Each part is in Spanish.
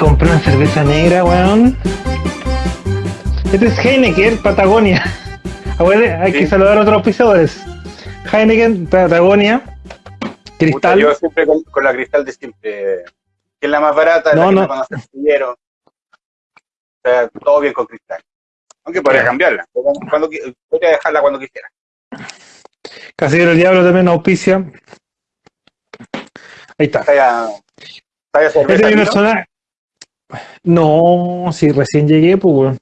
compré una cerveza negra, weón. Este es Heineken, Patagonia. Abuelo, hay que saludar a otros auspiciadores. Heineken, Patagonia, Puta, Cristal. yo siempre con, con la cristal de siempre. Que es la más barata, No, la que no. conoce el astillero. O sea, todo bien con cristal. Aunque podría cambiarla. Cuando, podría dejarla cuando quisiera. Casillero del Diablo también auspicia. Ahí está. Talla, talla Este mi ¿no? personaje. No, si recién llegué, pues, weón.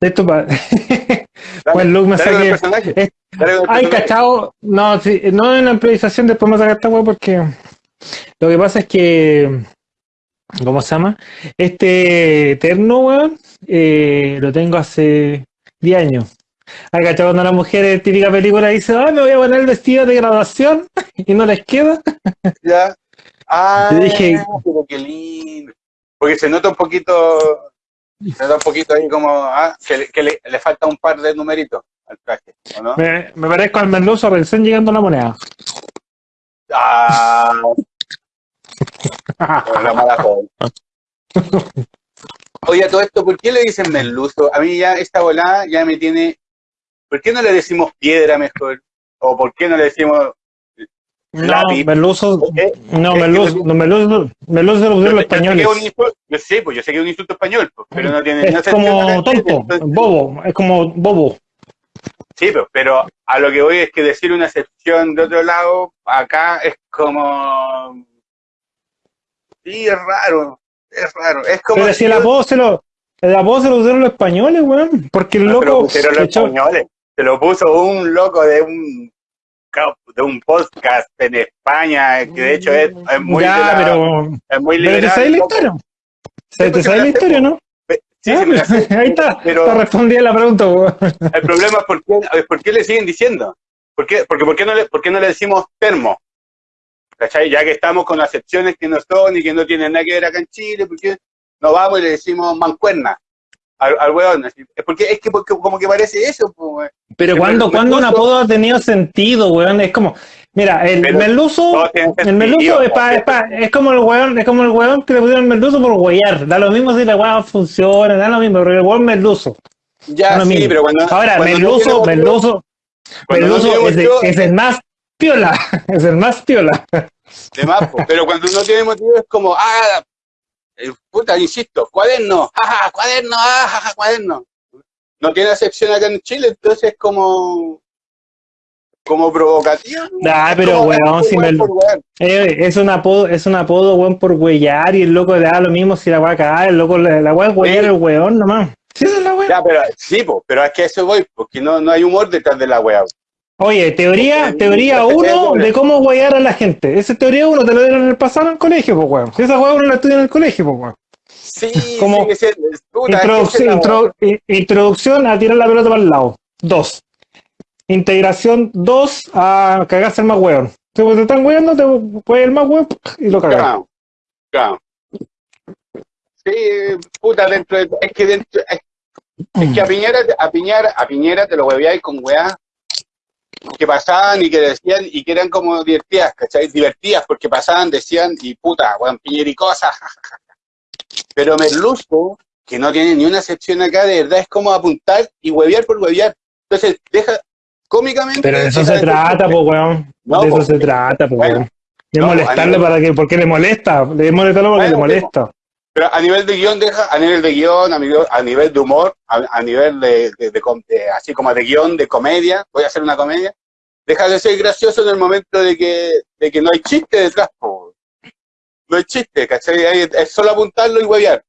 Esto para. Buen look me saqué. el Ay, cachao. No, sí, no en la improvisación después me sacar esta weá porque lo que pasa es que. ¿Cómo se llama? Este Eterno, weón, eh, lo tengo hace 10 años. Ay, cachao, cuando la mujer en típica película dice, ay, me voy a poner el vestido de graduación y no les queda. Ya. Ah, Te dije- pero qué lindo. Porque se nota un poquito, se nota un poquito ahí como, ah, que, le, que le, le falta un par de numeritos al traje, ¿o no? Me, me parezco al merluzo recién llegando a la moneda. Ah, la mala joven. Oye, todo esto, ¿por qué le dicen merluzo? A mí ya esta volada ya me tiene, ¿por qué no le decimos piedra mejor? ¿O por qué no le decimos No, Eh, no, merluzo, no, merluzo, merluzo lo los españoles. yo sé, pues yo sé que es un insulto español, pues, pero no tiene Es como tonto, bobo, es como bobo. Sí, pero, pero a lo que voy es que decir una excepción de otro lado, acá es como... Sí, es raro, es raro. Es como... Pero si el apodo se lo, el apodo se lo pusieron los españoles, weón, porque el No, se lo loco pusieron los españoles. Se lo puso un loco de un de un podcast en España, que de hecho es, es muy, ya, la- pero, es muy pero te la historia. ¿Se- ¿Te pues, sabes la historia, no? Sí, Ah, sé. Ahí está, Pero- está respondida la pregunta. El problema es por qué, por qué le siguen diciendo. ¿Por qué? Porque ¿por qué, no le, ¿por qué no le decimos termo? ¿Cachai? Ya que estamos con acepciones que no son y que no tienen nada que ver acá en Chile, ¿por qué no vamos y le decimos mancuerna al, al weón? Así, Es porque es que porque como que parece eso, pues. Pero El cuando, merluzo- cuando un apodo ha tenido sentido, weón, es como, mira, el Pero merluzo, el merluzo es, pa- es, pa- es como el weón, es como el weón que le pusieron merluzo por huear. Da lo mismo si la weá funciona, da lo mismo, pero el weón merluzo. Ya, sí, mismo. pero cuando. Ahora, cuando no merluzo, merluzo, no merluzo tenemos es, yo- es el más piola, es el más piola. de más, pero cuando no tiene motivo es como, ah, puta, insisto, cuaderno, jaja, cuaderno, ah, jaja, cuaderno. No tiene acepción acá en Chile, entonces es como, como. Ah, Es pero weón, si me-. Eh, es un apodo, es un apodo, weón, por huellar y el loco le da lo mismo si la weá cae, el loco, la, weá es huellar el weón nomás. Sí, esa es la weá. Ya, pero, sí, po, pero es que a eso voy, porque no, no hay humor detrás de la weá. Oye, teoría, teoría eh, uno eh, de cómo huear a la gente. Esa es teoría uno, te lo dieron en el pasado en el colegio, pues weón. Esa weá uno la estudia en el colegio, pues weón. Sí, Como sí, puta, es que Introduc- esa es intro- introducción a tirar la pelota para el lado. Dos. Integración dos a cagarse el más weón. Si te están weando, te puede el más weón y lo cagas. Claro, claro. Sí, puta, dentro de, es que dentro, es, es que a Piñera, a Piñera, a Piñera te lo hueveáis con weá que pasaban y que decían y que eran como divertidas, ¿cachai? Divertidas porque pasaban, decían y puta, weón, Piñera y cosas, jajaja. Pero Merluzo, que no tiene ni una excepción acá, de verdad es como apuntar y huevear por huevear. Entonces, deja cómicamente. Pero de eso se de- trata, pues weón. No, de eso se trata, pues bueno, weón. De no, molestarle nivel- para que, porque le molesta. Le molestarlo porque Bueno, le molesta. Pero a nivel de guion, deja, a nivel de guion, a nivel, a nivel de humor, a, a nivel de, de- de así como de guion, de comedia, voy a hacer una comedia, deja de ser gracioso en el momento de que, de que no hay chiste detrás, po. No hay chiste, ¿cachai? Es solo apuntarlo y huevear.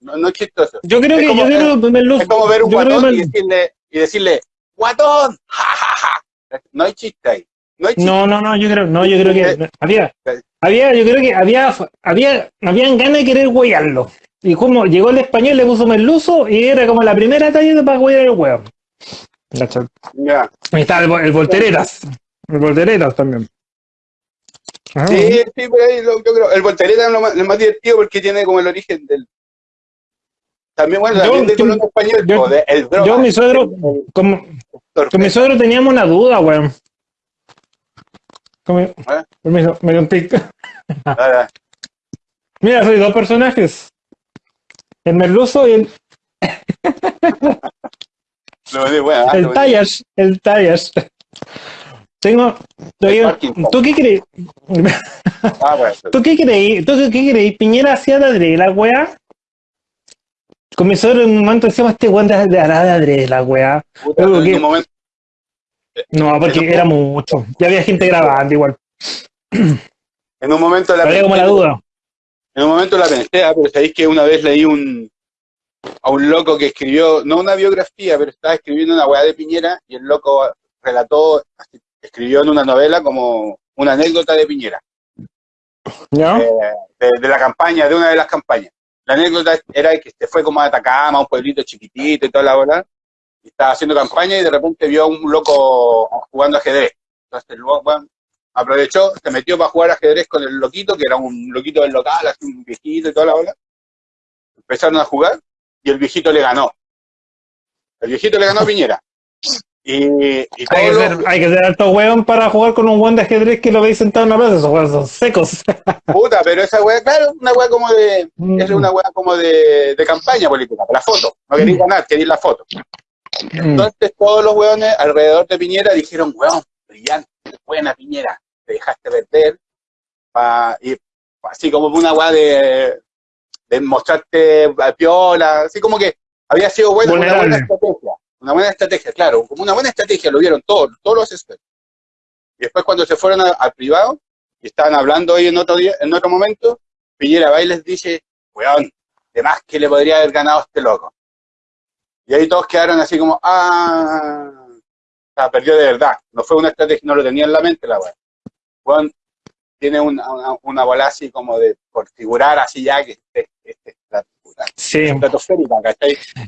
No, no es chistoso. Yo creo Es que, como- yo creo que Merluzo- Es como ver un guatón y decirle, y decirle, ¡guatón! ¡Ja, ja, ja! No hay chiste ahí. No hay. No, no, no, yo creo, no, yo creo que Eh, había, había, yo creo que había, había, habían ganas de querer huearlo. Y como llegó el español, le puso merluzo y era como la primera talla para huear el huevo. Ya. Ahí está el, el volteretas. El volteretas también. Ah, Sí, sí, por ahí lo- yo creo. El voltereta es lo más, divertido porque tiene como el origen del. También, bueno, Yo- también de yo- español, yo- de- el broma. yo, mi suegro, como, con mi suegro teníamos una duda, weón. ¿Eh? permiso, me dio un tic. Mira, soy dos personajes. El merluzo y el, de bueno, ah, el de- Tayash. El Tayash. Tengo. ¿Tú qué crees? Ah, bueno. ¿Tú qué creí? ¿Tú qué creí? Piñera hacía de la weá. Comenzó en un momento decíamos este weón de de de adrede la weá. Puta, en un momento, No, porque era mucho. Ya había gente grabando igual. en un momento la Había como la pensé, duda. En un momento la pensé, ah, pero sabéis que una vez leí un a un loco que escribió, no una biografía, pero estaba escribiendo una weá de Piñera y el loco relató, escribió en una novela como una anécdota de Piñera, ¿Ya? eh, de, de la campaña, de una de las campañas. La anécdota era que se fue como a Atacama, un pueblito chiquitito y toda la bola, estaba haciendo campaña y de repente vio a un loco jugando ajedrez. Entonces el weón aprovechó, se metió para jugar ajedrez con el loquito, que era un loquito del local, así un viejito y toda la bola. Empezaron a jugar y el viejito le ganó. El viejito le ganó a Piñera. Y, y Hay que, los- ser, hay que ser alto weón para jugar con un weón de ajedrez que lo veis sentado en la plaza. Esos weones son secos. puta, pero esa weá, claro, una weá como de, es una weá como de, de campaña política, la foto. No queréis ganar, queréis la foto. Mm. Entonces todos los weones alrededor de Piñera dijeron, weón, brillante, buena Piñera, te dejaste perder. Pa- y así como una weá de, de mostrarte a piola, así como que había sido buena, una buena estrategia. Una buena estrategia, claro, como una buena estrategia, lo vieron todos, todos los expertos. Y después cuando se fueron al privado y estaban hablando hoy en otro día, en otro momento, Piñera va y les dice, weón, de más que le podría haber ganado a este loco. Y ahí todos quedaron así como, ah, o sea, perdió de verdad. No fue una estrategia, no lo tenía en la mente la weá. Weón, tiene una, una, una bola así como de, por figurar así ya, que este, este, Sí.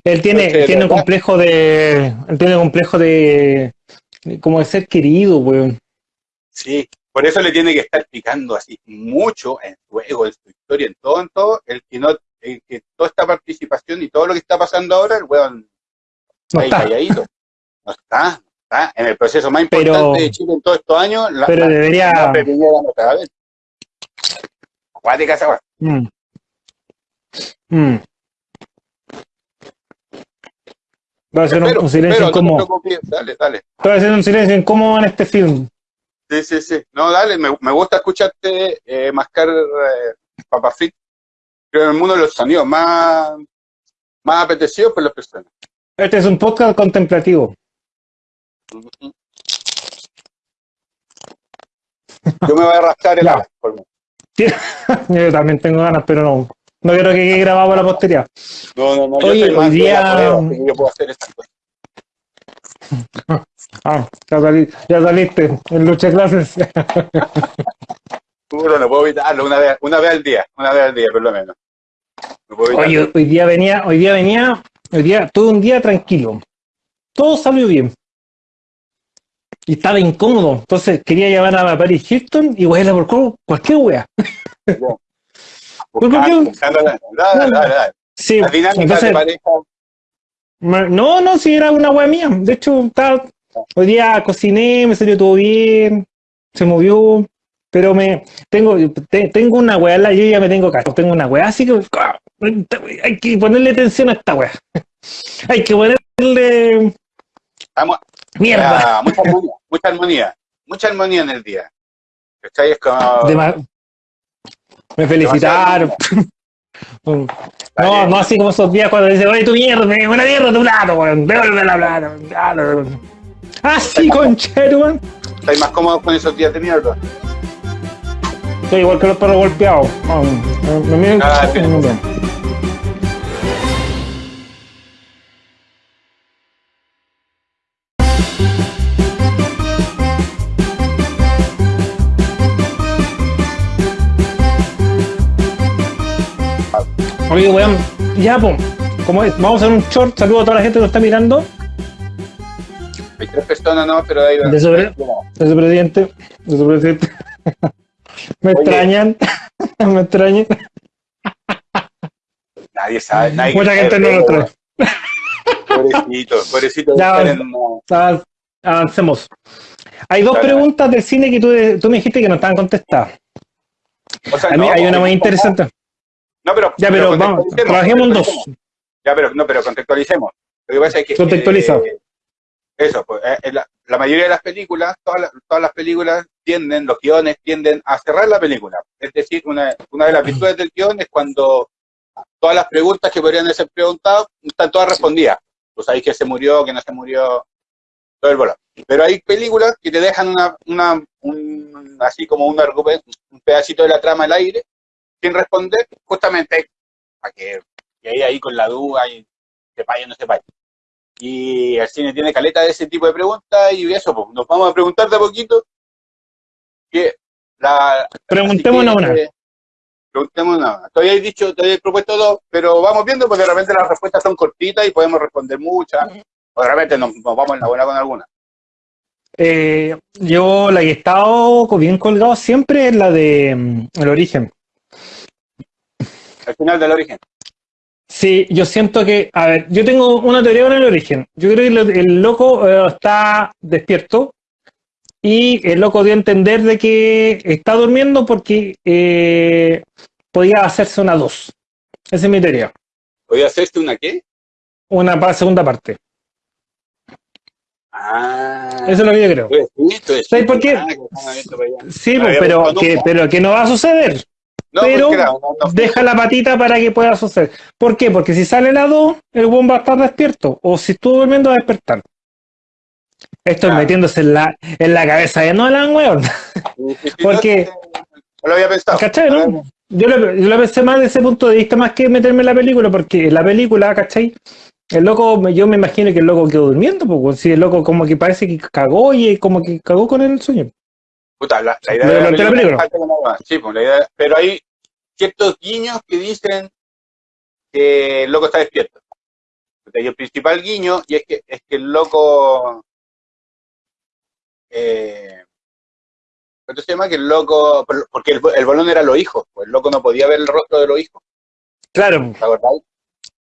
Él tiene, Entonces, tiene un complejo de. Él tiene un complejo de. de como de ser querido, weón. Sí, por eso le tiene que estar picando así mucho en su ego, en su historia, en todo, en todo, el que no, el que toda esta participación y todo lo que está pasando ahora, el weón No ahí está. calladito. No está, no está. En el proceso más Pero- importante de Chile en todos estos años, la, Pero la- debería. la no está. Acuática esa weá. Mm. Mm. Va a ser un, un silencio incómodo. dale, dale. Va a ser un silencio incómodo en este film. Sí, sí, sí. No, dale, me, me gusta escucharte eh, mascar eh, Papa Fit. Creo que es uno de los sonidos más, más apetecidos por las personas. Este es un podcast contemplativo. Yo me voy a rascar el mí. Yo también tengo ganas, pero no. No quiero que quede grabado para la posteridad. No, no, no, Oye, yo hoy día- yo puedo hacer estas cosas. Ah, ya, saliste en lucha de clases. Puro, no puedo evitarlo una vez, una vez al día, una vez al día por lo menos. No puedo. Oye, hoy día venía, hoy día venía, hoy día, todo un día tranquilo. Todo salió bien. Y estaba incómodo. Entonces quería llamar a Paris Hilton y wearla por cual- cualquier wea. dale. Sí, entonces, no, no, si era una wea mía. De hecho, estaba, hoy día cociné, me salió todo bien, se movió, pero me tengo, te- tengo una wea, la- yo ya me tengo cacho, tengo una wea, así que ah, hay que ponerle atención a esta wea. Hay que ponerle estamos, mierda. Ah, mucha armonía, mucha armonía, mucha armonía en el día. ¿Cachai? Es como. Me felicitaron. no, no así como esos días cuando dicen, oye, tu mierda, una mierda tu plato, weón, devuelve la plata. Ah, sí, conchero, weón. ¿Estáis más cómodos con esos días de mierda? Soy igual que los perros golpeados. Ah, me- Ah, Oye, weón, ya, po, como es, vamos a hacer un short, saludo a toda la gente que nos está mirando, Hay tres personas, ¿no? Pero ahí De sobre- de presidente. me Oye. extrañan, me extrañan. Nadie sabe, nadie Mucha gente no lo trae. Pobrecito, pobrecito. Ya, Avancemos. Hay dos preguntas del cine que tú, tú me dijiste que no estaban contestadas. o sea, A mí no, hay una muy interesante. No, pero, Ya, pero vamos, trabajemos en dos. Ya, pero no, pero contextualicemos. Lo que pasa es que Contextualiza. eh, eso, pues, eh, eh, la, la mayoría de las películas, todas las, todas las películas tienden, los guiones tienden a cerrar la película. Es decir, una, una de las virtudes del guion es cuando todas las preguntas que podrían ser preguntadas están todas respondidas. Pues ahí que se murió, que no se murió, todo el bola. Pero hay películas que te dejan una, una un, así como un, un pedacito de la trama al aire, sin responder, justamente para que, que ahí, ahí con la duda y sepáis o no sepáis. Y el cine tiene caleta de ese tipo de preguntas y eso, pues nos vamos a preguntar de a poquito que la... Preguntémonos que, una. eh, Preguntémonos una. Todavía he dicho, todavía he propuesto dos, pero vamos viendo porque de repente las respuestas son cortitas y podemos responder muchas, o de repente nos, nos vamos en la buena con alguna. Eh, yo la que he estado bien colgado siempre es la de mm, El Origen. Al final del origen. Sí, yo siento que, a ver, yo tengo una teoría con El Origen. Yo creo que el loco eh, está despierto y el loco dio a entender de que está durmiendo porque eh, podía hacerse una dos. Esa es mi teoría. ¿Podría hacerse una qué? Una pa- segunda parte. Ah. Eso es lo que yo creo. ¿Sabes por qué? Ah, para. Sí, No pues, pero visto que, pero que no va a suceder. No, Pero porque era- no, no, Deja la patita para que pueda suceder. ¿Por qué? Porque si sale la 2, el buen va a estar despierto. O si estuvo durmiendo, va a despertar. Esto es metiéndose en la, en la cabeza de Nolan, weón. Porque- No, lo había pensado. ¿Cachai? no? Yo lo, yo lo pensé más desde ese punto de vista, más que meterme en la película, porque en la película, ¿cachai? El loco, yo me imagino que el loco quedó durmiendo, pues, si el loco como que parece que cagó y como que cagó con el sueño. Puta, la, la idea de la plantea la película película. Sí, pues la idea, pero hay ciertos guiños que dicen que el loco está despierto. Y el principal guiño, y es que, es que el loco. Eh, ¿Cuánto se llama? Que el loco. Porque el, el bolón era los hijos, pues el loco no podía ver el rostro de los hijos, Claro.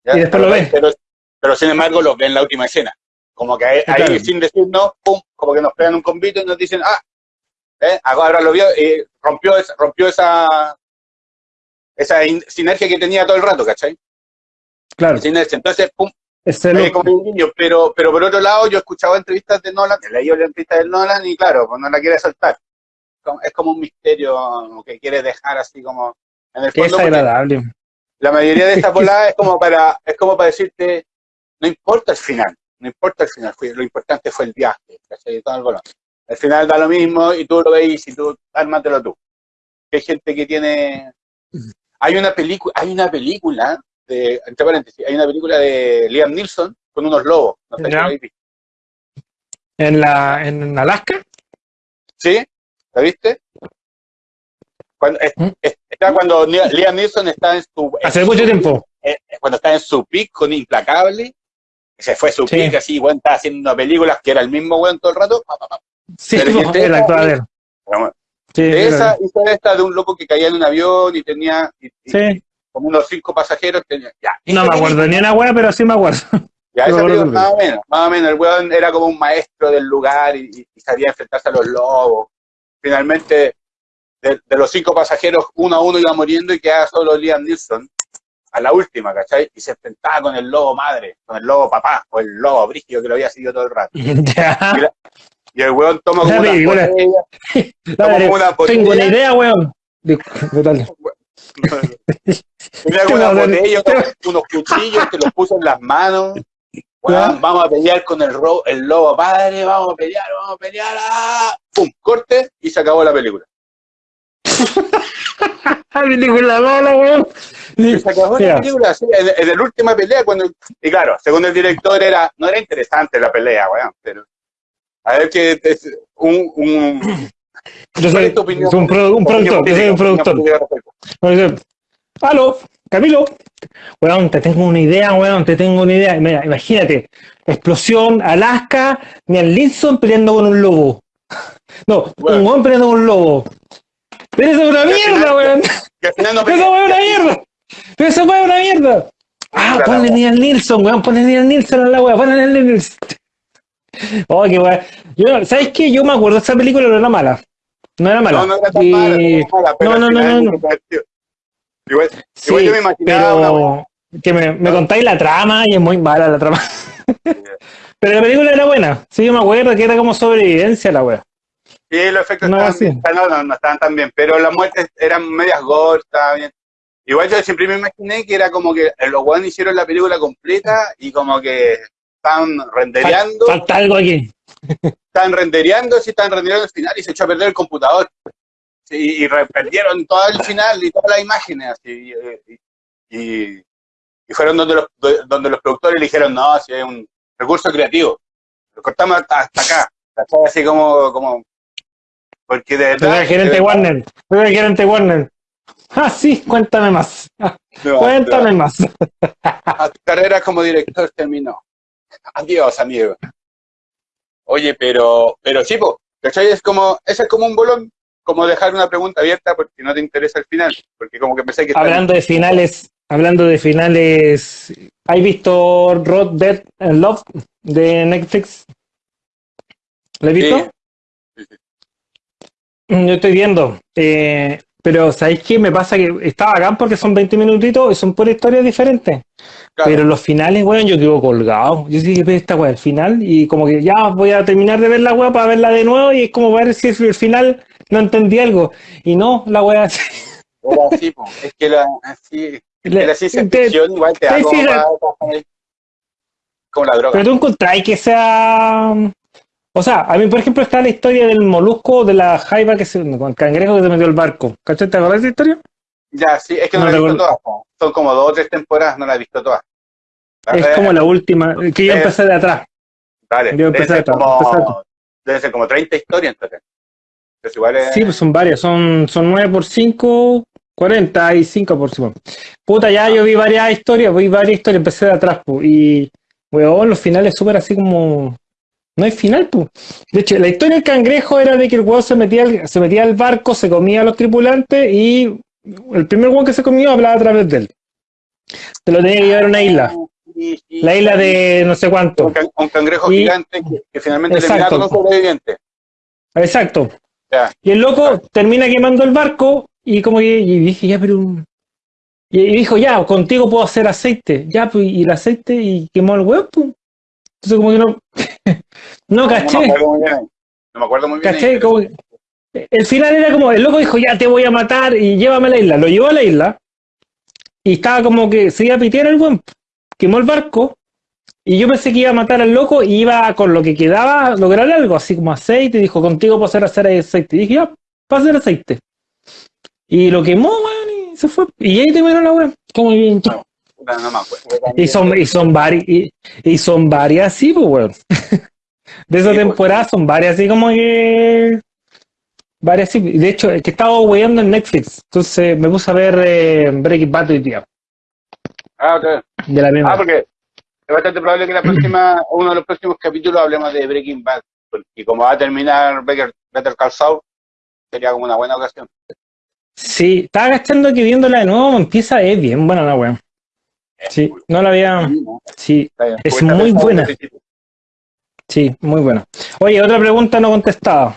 ¿Ya? Y después lo ve. Pero, pero sin embargo lo ve en la última escena. Como que ahí, claro. ahí, sin decirnos, pum, como que nos pegan un convito y nos dicen, ah, ¿eh? ahora lo vio, y rompió, esa- rompió esa, esa in- sinergia que tenía todo el rato, ¿cachai? claro. Sinergia. Entonces, pum, eh, como un niño. Pero, pero por otro lado, yo escuchaba entrevistas de Nolan, he leído las entrevistas de Nolan y claro, pues no la quiere soltar. Es como un misterio que quiere dejar así como en el Qué fondo. desagradable. la mayoría de estas voladas es como para, es como para decirte, no importa el final, no importa el final, lo importante fue el viaje, ¿cachai? Todo el volón. Al final da lo mismo y tú lo veis y tú, ármatelo tú. Hay gente que tiene, hay una película, hay una película de, entre paréntesis, hay una película de Liam Neeson con unos lobos, no sé si. En, la, en Alaska, ¿Sí? ¿La viste? Cuando, ¿Mm? es- está cuando Liam Neeson está en su, en hace su- mucho tiempo. eh, cuando está en su pick con Implacable, se fue su Sí. pick así, weón, estaba haciendo películas que era el mismo weón todo el rato. pa, pa, pa. Sí, Pero po, que te- el actual de él. Pero bueno, Sí, de esa hizo esta de un loco que caía en un avión y tenía y- y como unos cinco pasajeros. Tenía, ya, No me acuerdo ni una wea, pero sí me acuerdo. Ya, no acuerdo película, más o menos, más o menos. El weón era como un maestro del lugar y, y- y sabía enfrentarse a los lobos. Finalmente, de, de los cinco pasajeros, uno a uno iba muriendo y quedaba solo Liam Neeson a la última, ¿cachai? Y se enfrentaba con el lobo madre, con el lobo papá, o el lobo brígido que lo había seguido todo el rato. ya. Y el weón toma como La una botella, una tengo una idea, weón. Dale. tenía una botella, te unos, cuchillos que los puso en las manos. Weón, vamos a pelear con el, ro- el lobo padre, vamos a pelear, vamos a pelear. ¡ah! ¡Pum! Corte y se acabó la película. Ah, película mala, weón. Y se acabó la película, sí, en, en la última pelea, cuando. Y claro, según el director, era no era interesante la pelea, weón, pero. A ver que es un, un, Yo ¿Cuál soy es opinión? un, pro- un productor, yo soy un productor. Aló, Camilo. Weón, te tengo una idea, weón, te tengo una idea. Mira, imagínate, explosión, Alaska, Mian Linson peleando con un lobo. No, Weón. un weón peleando con un lobo. Pero eso es una mierda, weón. Que al final no Pero esa weón es una mierda. Pero esa weón es una mierda. Ah, ponle. Nial Nilsson, weón, ponle Nial Nilsson a la weá, ponle Nial Nilsson. Oh, qué weón. Yo, ¿sabes qué? Yo me acuerdo esa película, no era mala. No era mala. No, no era tan Y- mala, no era mala, pero no, no, no. Igual, Sí, igual yo me imaginaba una pero que me, me contáis la trama y es muy mala la trama. pero la película era buena. Sí, yo me acuerdo que era como sobrevivencia la wea. Sí, los efectos No, estaban, bien. no, no, no estaban tan bien, pero las muertes eran medias gore, estaba bien. Igual yo siempre me imaginé que era como que los weones hicieron la película completa y como que estaban rendereando, Falta algo aquí. estaban rendereando, sí, estaban rendereando el final y se echó a perder el computador. Sí, y perdieron todo el final y todas las imágenes así. Y, y- y fueron donde los, donde los productores le dijeron, no, si es un recurso creativo. Lo cortamos hasta, hasta acá. Así como, como porque de verdad. el gerente de Warner. El gerente Warner. Ah, sí, cuéntame más. No, cuéntame no, más. tu carrera como director terminó. Adiós, amigo. Oye, pero, pero sí, po, ¿cachai? Es como, ese es como un bolón, como dejar una pregunta abierta porque no te interesa el final, porque como que pensé que Hablando de finales, hablando de finales, ¿has visto Rod Dead and Love de Netflix? ¿Lo has visto? Sí. Mm, Yo estoy viendo. eh, pero ¿sabéis qué? Me pasa que estaba acá porque son 20 minutitos y son por historias diferentes. Claro. Pero los finales, weón, yo quedo colgado. Yo sí que veo esta weá, el final, y como que ya voy a terminar de ver la weá para verla de nuevo, y es como ver si el final no entendí algo. Y no, la weá. Era así, po. es que la, así, la ciencia ficción igual te te como, fijas- para- como la droga. Pero tú encontráis que sea. O sea, a mí, por ejemplo, está la historia del molusco de la jaiba que se. con el cangrejo que se metió al barco. ¿Cachai? ¿Te acuerdas de esa historia? Ya, sí, es que no, No la he visto todas. po. Son como dos o tres temporadas, no la he visto todas. Es como la última, que yo empecé de atrás. Dale, yo empecé ser, a- como, empecé a- debe ser como 30 historias entonces. Entonces igual es... Sí, pues son varias, son, son 9 por 5, 45 por 5. Puta, ya yo vi varias historias, vi varias historias, empecé de atrás, pues, y, weón, los finales súper así como... No hay final, pues. De hecho, la historia del cangrejo era de que el weón se metía, al, se metía al barco, se comía a los tripulantes y el primer weón que se comió hablaba a través de él. Te lo tenía que llevar a una isla, la isla de no sé cuánto. Un, can- un cangrejo Y- gigante que, que finalmente Exacto. termina con un sobreviviente. Exacto. Ya. Y el loco termina quemando el barco y como que y dije, ya, pero... Y, y dijo, ya, contigo puedo hacer aceite. Ya, pues, y el aceite y quemó el huevo. pues. Entonces como que no... no, No me caché. acuerdo muy bien. No me acuerdo muy bien. caché como El final era como, el loco dijo, ya te voy a matar y llévame a la isla. Lo llevó a la isla y estaba como que se iba a pitear el buen. Quemó el barco y yo pensé que iba a matar al loco y iba con lo que quedaba a lograr algo, así como aceite. Y dijo, contigo puedo hacer, hacer aceite. Y dije, ya, para hacer aceite. Y lo quemó, y se fue. Y ahí terminó la weón. Como bien. No, no me acuerdo. Y son, y son varias, y, y son varias así, pues, weón. De esa Sí, pues. temporada son varias así como que. Varias así. De hecho, es que estaba weyando en Netflix. Entonces me puse a ver eh, Breaking Bad hoy día. Ah, ok. De la misma. Ah, porque es bastante probable que la próxima, uno de los próximos capítulos hablemos de Breaking Bad. Porque como va a terminar Better, Better Call Saul, sería como una buena ocasión. Sí, estaba agachando que viéndola de nuevo empieza, es bien buena la weón. Sí, no la había. Sí. Es muy buena. sí, muy buena. Oye, otra pregunta no contestada.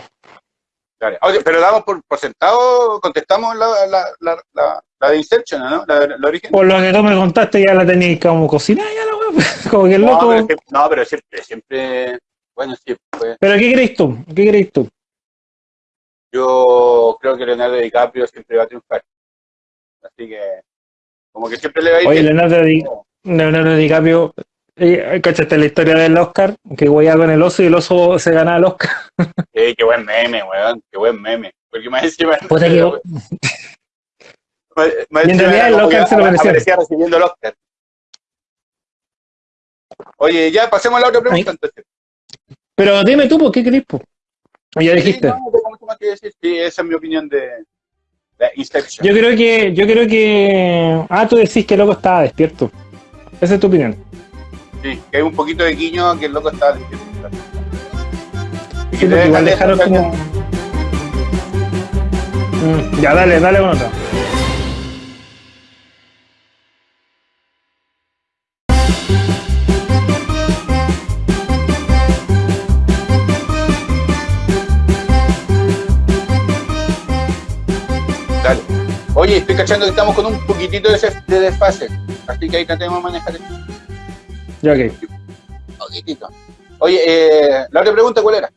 Oye, pero damos por, por sentado, contestamos la, la, la, la, la de Inception, ¿no? La, origen. Por lo que tú me contaste, ya la tenías como cocinada, ya la. Como que el No, loco. pero, que- no, pero siempre, siempre, bueno, sí, pues, ¿Pero qué crees tú? ¿Qué crees tú? yo creo que Leonardo DiCaprio siempre va a triunfar. Así que, como que siempre le va a ir Oye. Leonardo, Di- Leonardo DiCaprio, eh, ¿cachaste la historia del Oscar? Que hueá con el oso y el oso se gana el Oscar. Eh, qué buen meme, weón, qué buen meme. Porque más encima... Puta que- más- en realidad el Oscar se lo merecía. aparecía recibiendo el Oscar. Oye, ya pasemos a la otra pregunta entonces. Pero dime tú, ¿por qué crees? po? Ya dijiste. Sí, no, no tengo mucho más que decir. Sí, esa es mi opinión de Inception. Yo creo que, yo creo que. Ah, tú decís que el loco estaba despierto. Esa es tu opinión. Sí, que hay un poquito de guiño a que el loco estaba. Y Sí, que igual dejaron como. Mm, ya, dale, dale con otra. Dale. Oye, estoy cachando que estamos con un poquitito de, de desfase, así que ahí tratemos de manejar esto. Ya, ok. Un poquitito. Oye, eh, la otra pregunta, ¿cuál era?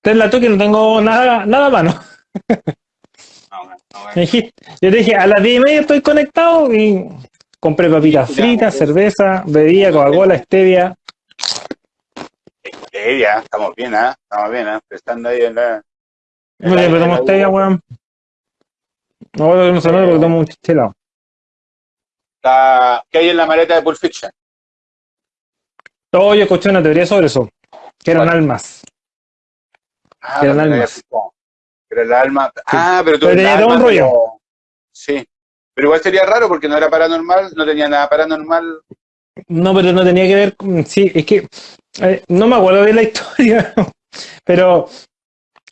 Te la que no tengo nada, nada a mano. No, no, no, Me dijiste- yo te dije, a las 10 y media estoy conectado y compré papitas fritas, cerveza, bebida, Coca-Cola, stevia. Eh, ya, estamos bien, ¿ah? Estamos bien, ¿ah? Estando ahí en la... en No le en la- pedimos stevia, weón. No, no se porque tomo un chelado. Está- ¿Qué hay en la maleta de Pulp Fiction? Yo escuché una teoría sobre eso. Que eran almas. Ah, Que eran almas. Era el alma. Ah, pero tú Pero tenía todo un rollo. Sí. Pero igual sería raro porque no era paranormal, no tenía nada paranormal. No, pero no tenía que ver con... Sí, es que... eh, no me acuerdo de la historia. pero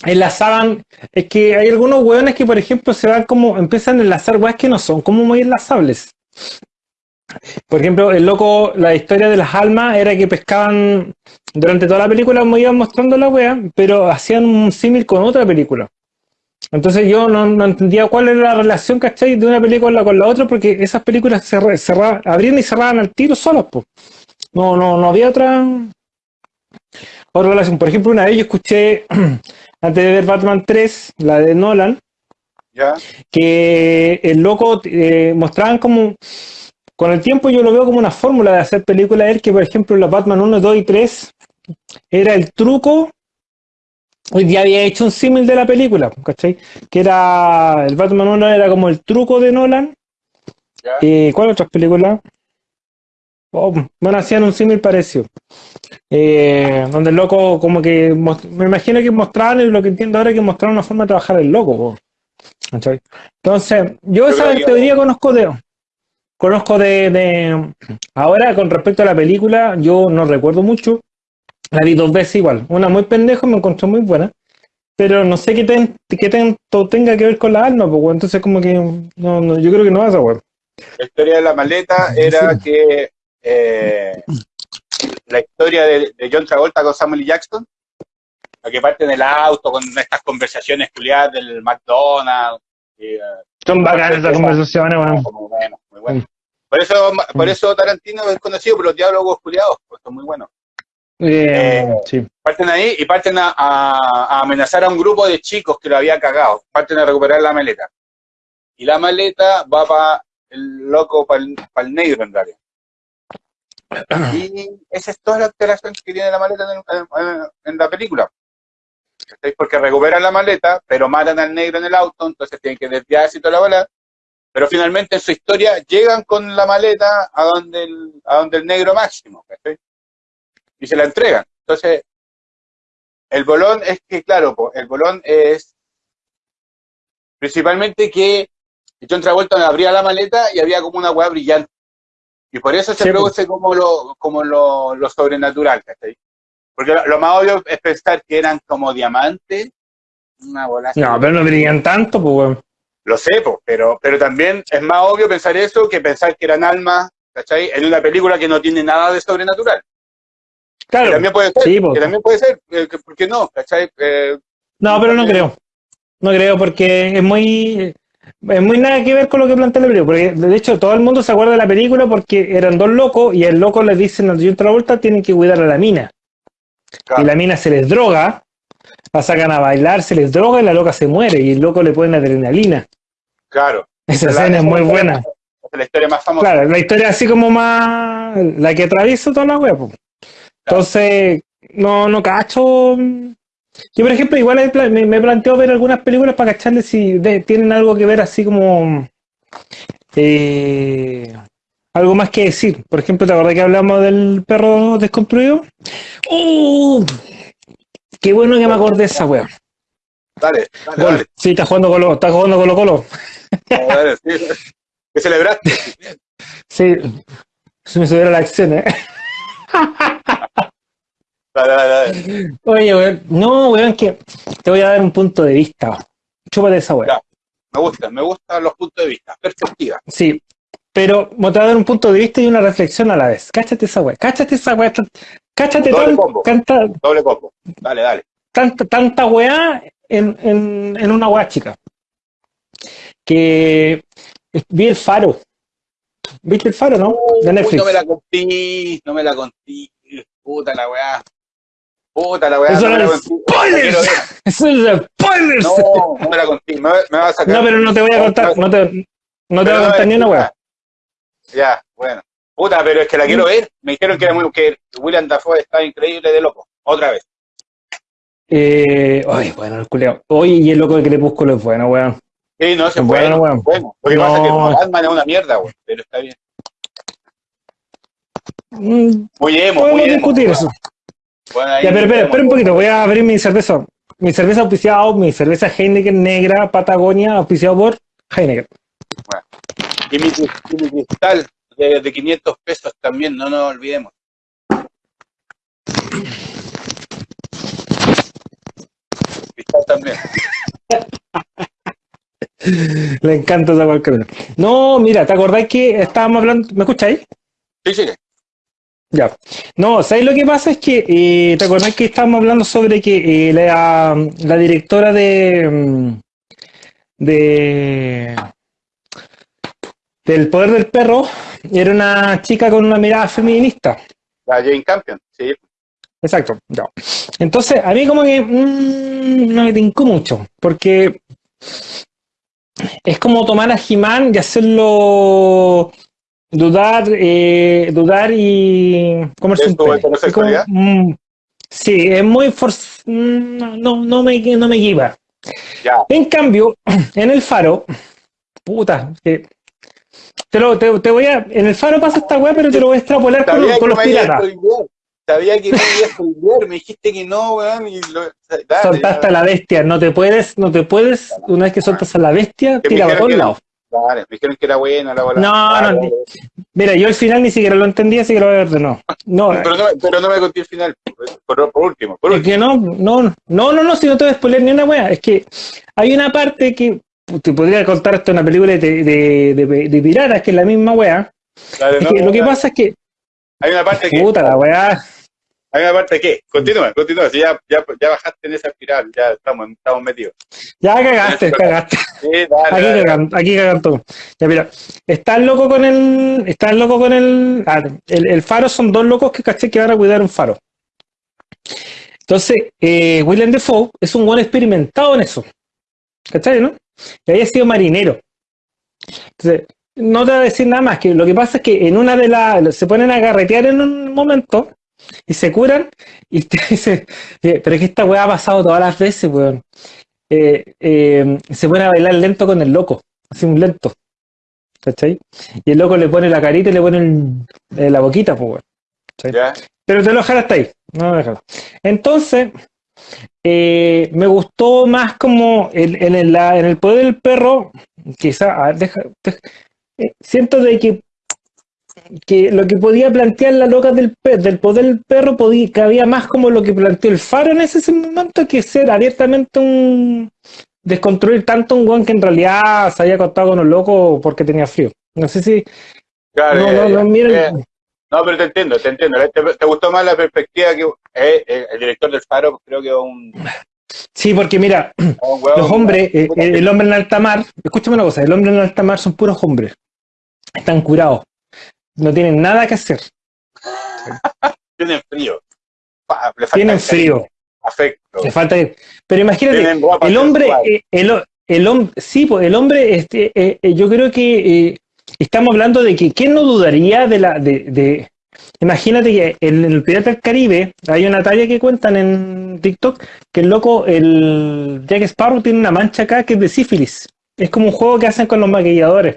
enlazaban... Es que hay algunos hueones que, por ejemplo, se van como... Empiezan a enlazar hueas que no son como muy enlazables. Por ejemplo, el loco, la historia de las almas era que pescaban... Durante toda la película me iban mostrando la wea, pero hacían un símil con otra película. Entonces yo no, no entendía cuál era la relación, ¿cachai? De una película con la otra, porque esas películas cerra- cerraban, abrían y cerraban al tiro solas, pues. No, no, no había otra, otra relación. Por ejemplo, una vez yo escuché, antes de ver Batman 3, la de Nolan, ¿Ya? que el loco eh, mostraban como, con el tiempo yo lo veo como una fórmula de hacer películas, él que por ejemplo la Batman 1, 2 y 3 era el truco, hoy ya había hecho un símil de la película, ¿cachai? Que era, el Batman 1 era como el truco de Nolan, ¿Ya? eh, ¿cuál otras películas? Oh, bueno, hacían un símil parecido. Eh, donde el loco como que, me imagino que mostraban, y lo que entiendo ahora es que mostraron una forma de trabajar el loco, po. Entonces, yo esa teoría conozco de, conozco de, de- ahora con respecto a la película, yo no recuerdo mucho, la vi dos veces igual, una muy pendejo, me encontré muy buena, pero no sé qué, ten- qué tanto tenga que ver con la alma, pues, entonces como que, no, no, yo creo que no vas a ver. La historia de la maleta era que eh, la historia de, de John Travolta con Samuel L. Jackson, la que parte en el auto con estas conversaciones culiadas del McDonald's. y, eh, Son bacanas esas conversaciones, bueno, muy bueno. Por eso, por eso Tarantino es conocido por los diálogos culiados, pues son muy buenos. Eh, Eh, sí. Parten ahí y parten a, a- a amenazar a un grupo de chicos que lo había cagado. Parten a recuperar la maleta. Y la maleta va para el loco, para el, negro en realidad. Y esa es toda la alteración que tiene la maleta en, la película. Porque recuperan la maleta, pero matan al negro en el auto, entonces tienen que desviarse y toda la bola. Pero finalmente en su historia llegan con la maleta a donde el, negro máximo. ¿cachai? Y se la entregan. Entonces, el bolón es que, claro, el bolón es principalmente que John Travolta abría la maleta y había como una hueá brillante. Y por eso se Sí, produce como lo, como lo, lo sobrenatural, ¿cachai? Porque lo, lo más obvio es pensar que eran como diamantes, una bola. No, pero no brillan tanto, pues, weón. Lo sé, po, pero, pero también es más obvio pensar eso que pensar que eran almas, ¿cachai? En una película que no tiene nada de sobrenatural. Que Claro. también puede ser, Sí, po. que también puede ser, eh, que- ¿por qué no? ¿cachai? Eh, No, pero no creo. No creo porque es muy es muy nada que ver con lo que plantea la película. Porque de hecho todo el mundo se acuerda de la película porque eran dos locos y el loco les dicen a John Travolta tienen que cuidar a la mina. Claro. Y la mina se les droga, la sacan a bailar, se les droga y la loca se muere y el loco le ponen adrenalina. claro. Esa La- escena es muy buena. Es la historia más famosa. Claro, la historia así como más la que atraviesa toda la web. Entonces, no, no cacho. Yo, por ejemplo, igual me, me planteo ver algunas películas para cacharle si de- tienen algo que ver así como. eh, algo más que decir. Por ejemplo, ¿te acordás que hablamos del perro desconstruido? ¡Uh! Qué bueno que me acordé de esa wea. Dale, dale, Gol. dale. Sí, está jugando Colo, está jugando Colo Colo. dale, dale, sí. ¿Qué celebraste? Sí, se me subiera la acción, ¿eh? Dale, dale, dale. Oye, weón, no, weón, que te voy a dar un punto de vista. Chúpate esa weón. Me gustan, me gustan los puntos de vista, perspectiva. Sí, pero me te voy a dar un punto de vista y una reflexión a la vez. Cáchate esa weón, cáchate esa weón. Cáchate Doble tan- combo. tanta, Doble combo. Dale, dale. tanta, tanta weá en, en, en una weá chica. que vi el faro. ¿Viste el faro, no? De Netflix. no me la conté, no me la conté. Puta la weá. Puta la weá. Eso no es spoilers. Eso es spoilers. No, no me la conté. Me, me vas a sacar. No, pero no te voy a contar. No te, no te voy a contar ni una weá. Ya, bueno. Puta, pero es que la quiero mm. ver. Me dijeron que, era muy, que William Dafoe está increíble de loco. Otra vez. Eh, ay, bueno, el culeado. Oye, y el loco de Crepúsculo es bueno, weón. Sí, no, se bueno, bueno, bueno. Lo que pasa es que Batman es una mierda, weón, pero está bien. Mm, muy emo, muy emo. discutir eso. Bueno, ya, pero espera, un poquito, voy a abrir mi cerveza. Mi cerveza auspiciada, mi cerveza Heineken negra, Patagonia, auspiciado por Heineken. Bueno. Y mi, y mi cristal de, de 500 pesos también, no nos olvidemos. Cristal también. Le encanta esa cualquier. No, mira, ¿te acordás que estábamos hablando? ¿Me escucháis? Sí, sí. Ya. No, ¿sabes lo que pasa? Es que, eh, ¿te acordás que estábamos hablando sobre que eh, la, la, directora de, mm, de del poder del perro era una chica con una mirada feminista. La Jane Campion, sí. Exacto, ya. Entonces, a mí como que mmm, no me tincó mucho, porque es como tomar a Jimán y hacerlo dudar, eh, dudar y comerse un mm, Sí, es muy mm, no, no, me, no me guiba. En cambio, en el faro, puta, te, lo, te, voy a. En el faro pasa esta weá, pero te lo voy a extrapolar con, con los piratas. Sabía que no iba a me dijiste que no, weón, y lo, Soltaste a la bestia, no te puedes, no te puedes, una vez que soltas a la bestia, tira para todos lados. Me dijeron que era buena la bola. No, no, mira, yo al final ni siquiera lo entendía, así que lo voy a ver de no. no pero, no pero no me conté el final, por, último. Por es que no, no, no, no, no, si no te voy a spoiler ni una wea, es que hay una parte que te podría contar esto en una película de, de, de, de piratas, que es la misma wea. es que lo que pasa es que hay una parte que. Puta la weá. Hay una parte que. Continúa, continúa. Si ya, ya, ya bajaste en esa espiral, ya estamos, estamos metidos. Ya cagaste, cagaste. Sí, dale, aquí cagan, aquí cagan todo. Ya mira, estás loco con el. Estás loco con el. Ah, el, el, faro son dos locos que caché que van a cuidar un faro. Entonces, eh, William Defoe es un buen experimentado en eso. ¿Cachai, no? Y había sido marinero. Entonces, no te voy a decir nada más, que lo que pasa es que en una de las, se ponen a carretear en un momento y se curan y te dice, pero es que esta weá ha pasado todas las veces, weón. Eh, eh, se pone a bailar lento con el loco, así un lento. ¿Cachai? Y el loco le pone la carita y le pone eh, la boquita, pues, weón. Pero te lo dejar hasta ahí. No lo Entonces, me gustó más como en, el, en el poder del perro, quizá, deja, siento de que, que lo que podía plantear la loca del, del poder del perro podía, cabía más como lo que planteó el faro en ese momento que ser abiertamente un desconstruir tanto un guan que en realidad se había acostado con un loco porque tenía frío. No sé si... Claro, no, no, no, eh, no, pero te entiendo, te entiendo. ¿Te, gustó más la perspectiva que eh, eh, el director del faro? Creo que un... Sí, porque mira, los hombres, el hombre en alta mar, escúchame una cosa, el hombre en alta mar son puros hombres están curados, no tienen nada que hacer. tienen frío. tienen frío. Afecto. Le falta Pero imagínate, el hombre, eh, el, el, hombre, sí, pues el hombre, este, eh, eh, yo creo que estamos hablando de que quién no dudaría de la, de, de imagínate que en el Pirata del Caribe hay una talla que cuentan en TikTok que el loco, el Jack Sparrow tiene una mancha acá que es de sífilis. Es como un juego que hacen con los maquilladores.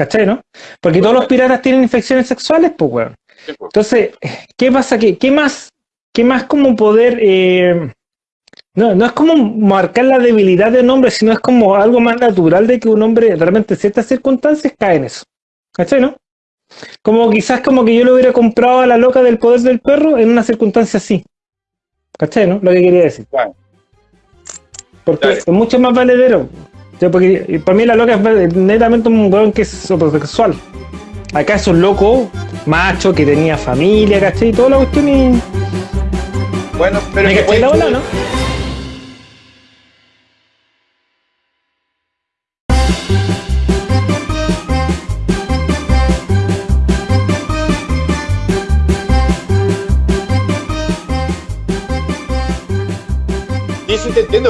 ¿Cachai, no? Porque todos los piratas tienen infecciones sexuales, pues, weón. Pues. Entonces, ¿qué pasa? ¿Qué, qué más, qué más como poder... Eh, no, no es como marcar la debilidad de un hombre, sino es como algo más natural de que un hombre realmente en ciertas circunstancias cae en eso. ¿Cachai, no? Como quizás como que yo le hubiera comprado a la loca del poder del perro en una circunstancia así. ¿Cachai, no? Lo que quería decir. Porque es mucho más valedero porque para mí la loca es netamente un weón que es homosexual. Acá es un loco macho que tenía familia, ¿cachai? Y toda la cuestión y. Bueno, pero. Me que la bola, ¿no?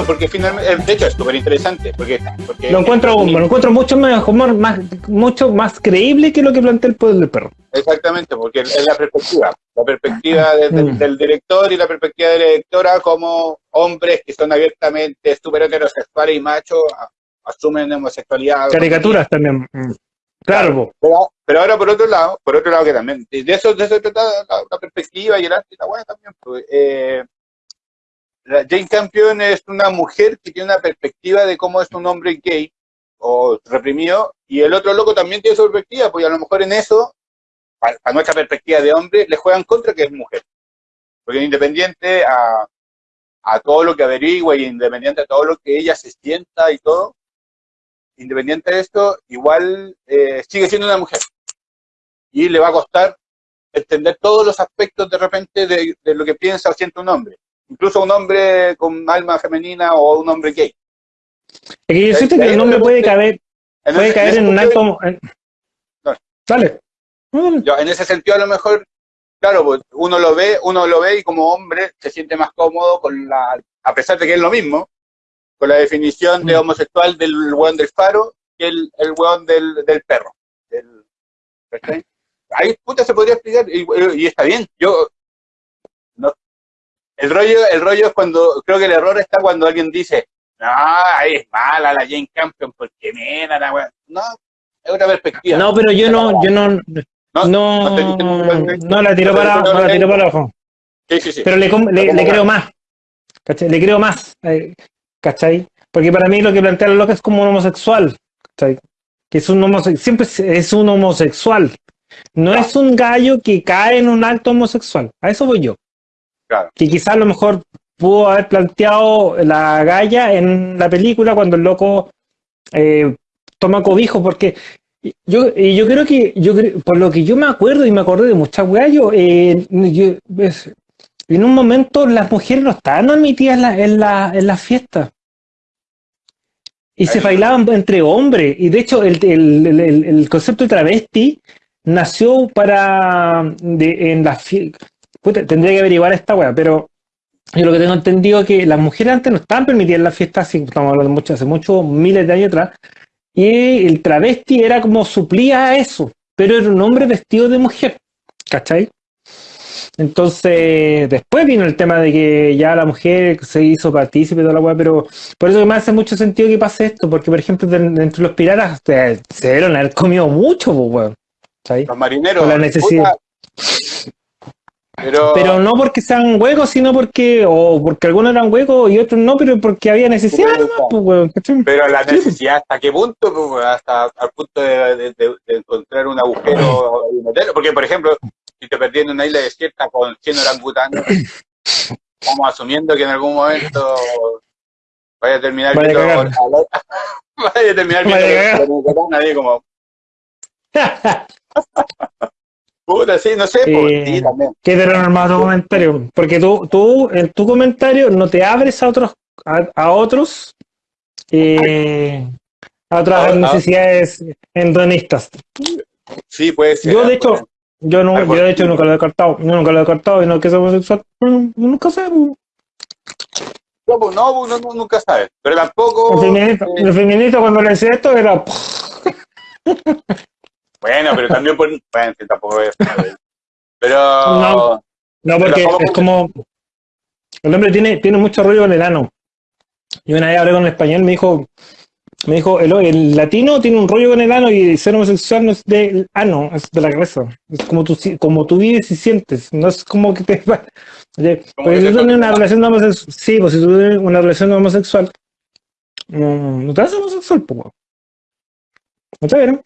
Porque finalmente, eh, de hecho, es súper interesante. Porque, porque lo encuentro, lo encuentro mucho mejor, más, mucho más creíble que lo que plantea el poder del perro. Exactamente, porque es la perspectiva, la perspectiva mm. del, director y la perspectiva de la directora como hombres que son abiertamente súper heterosexuales y machos, asumen homosexualidad. Caricaturas también. Mm. Claro, pero, ahora por otro lado, por otro lado que también, de eso, de eso trata la, perspectiva y el arte y la buena también. Pues, eh, Jane Campion es una mujer que tiene una perspectiva de cómo es un hombre gay o reprimido, y el otro loco también tiene su perspectiva, pues a lo mejor en eso, para, nuestra perspectiva de hombre, le juegan contra que es mujer. Porque independiente a, a todo lo que averigua y independiente a todo lo que ella se sienta y todo, independiente de esto, igual eh, sigue siendo una mujer. Y le va a costar entender todos los aspectos de repente de, de lo que piensa o siente un hombre incluso un hombre con alma femenina o un hombre gay. Es que yo siento que el hombre puede caber, puede caer en un acto... Dale. en ese sentido a lo mejor, claro, pues, uno lo ve, uno lo ve y como hombre se siente más cómodo con la, a pesar de que es lo mismo, con la definición de mm. homosexual del weón del faro que el, el weón del, del perro. ahí puta se podría explicar y, y, está bien. Yo el rollo, el rollo es cuando, creo que el error está cuando alguien dice, no, ahí es mala la Jane Campion porque mena la weá. No, es otra perspectiva. No, pero yo no, yo no, no, no, la tiro para, no la tiro para abajo. Sí, sí, sí. Pero le, le, creo más. ¿Cachai? Le creo más. Eh, ¿Cachai? Porque para mí lo que plantea la loca es como un homosexual. ¿Cachai? Que es un homosexual, siempre es un homosexual. No es un gallo que cae en un acto homosexual. A eso voy yo. Que quizás a lo mejor pudo haber planteado la galla en la película cuando el loco eh, toma cobijo, porque yo, yo creo que, yo por lo que yo me acuerdo y me acordé de muchas weas, eh, en un momento las mujeres no estaban admitidas en la, en la, en fiestas. Y se bailaban entre hombres. Y de hecho, el, el, el, concepto de travesti nació para de, en las tendría que averiguar esta weá, pero yo lo que tengo entendido es que las mujeres antes no estaban permitidas en las fiestas, estamos hablando mucho, hace muchos miles de años atrás, y el travesti era como suplía a eso, pero era un hombre vestido de mujer, ¿cachai? Entonces, después vino el tema de que ya la mujer se hizo partícipe de toda la weá, pero por eso que me hace mucho sentido que pase esto, porque por ejemplo, dentro de los piratas se, dieron a haber comido mucho, pues, Los marineros, la necesidad. Pero, no porque sean huecos, sino porque, o porque algunos eran huecos y otros no, pero porque había necesidad pues, Pero la necesidad, ¿hasta qué punto? Pues, hasta al punto de, encontrar un agujero y meterlo. Porque, por ejemplo, si te perdí en una isla desierta con 100 orangutanes, estamos asumiendo que en algún momento vaya a terminar vaya viendo, vaya a terminar viendo nadie como Puta, sí, no sé, pues, eh, también. Qué normal tu comentario, porque tú, tú en tu comentario no te abres a otros, a, otros, eh, a otras necesidades endonistas. Sí, puede ser. Yo de hecho, yo, no, yo de hecho nunca lo he descartado, yo nunca lo he descartado y no que sea homosexual, nunca sé. No, pues no, pues, no, nunca sabes, pero tampoco... El feminista, eh, cuando le decía esto era... Bueno, pero también por... Bueno, tampoco es... Pero... No, no porque es como... El hombre tiene, tiene mucho rollo con el ano. Y una vez hablé con un español, me dijo, me dijo, el, el, latino tiene un rollo con el ano y ser homosexual no es del ano, es de la cabeza. Es como tú, como tú vives y sientes, no es como que te... Oye, porque si tú tienes una relación homosexual, sí, pues si tú tienes una relación homosexual, no, no te haces homosexual, pues. ¿No te vieron?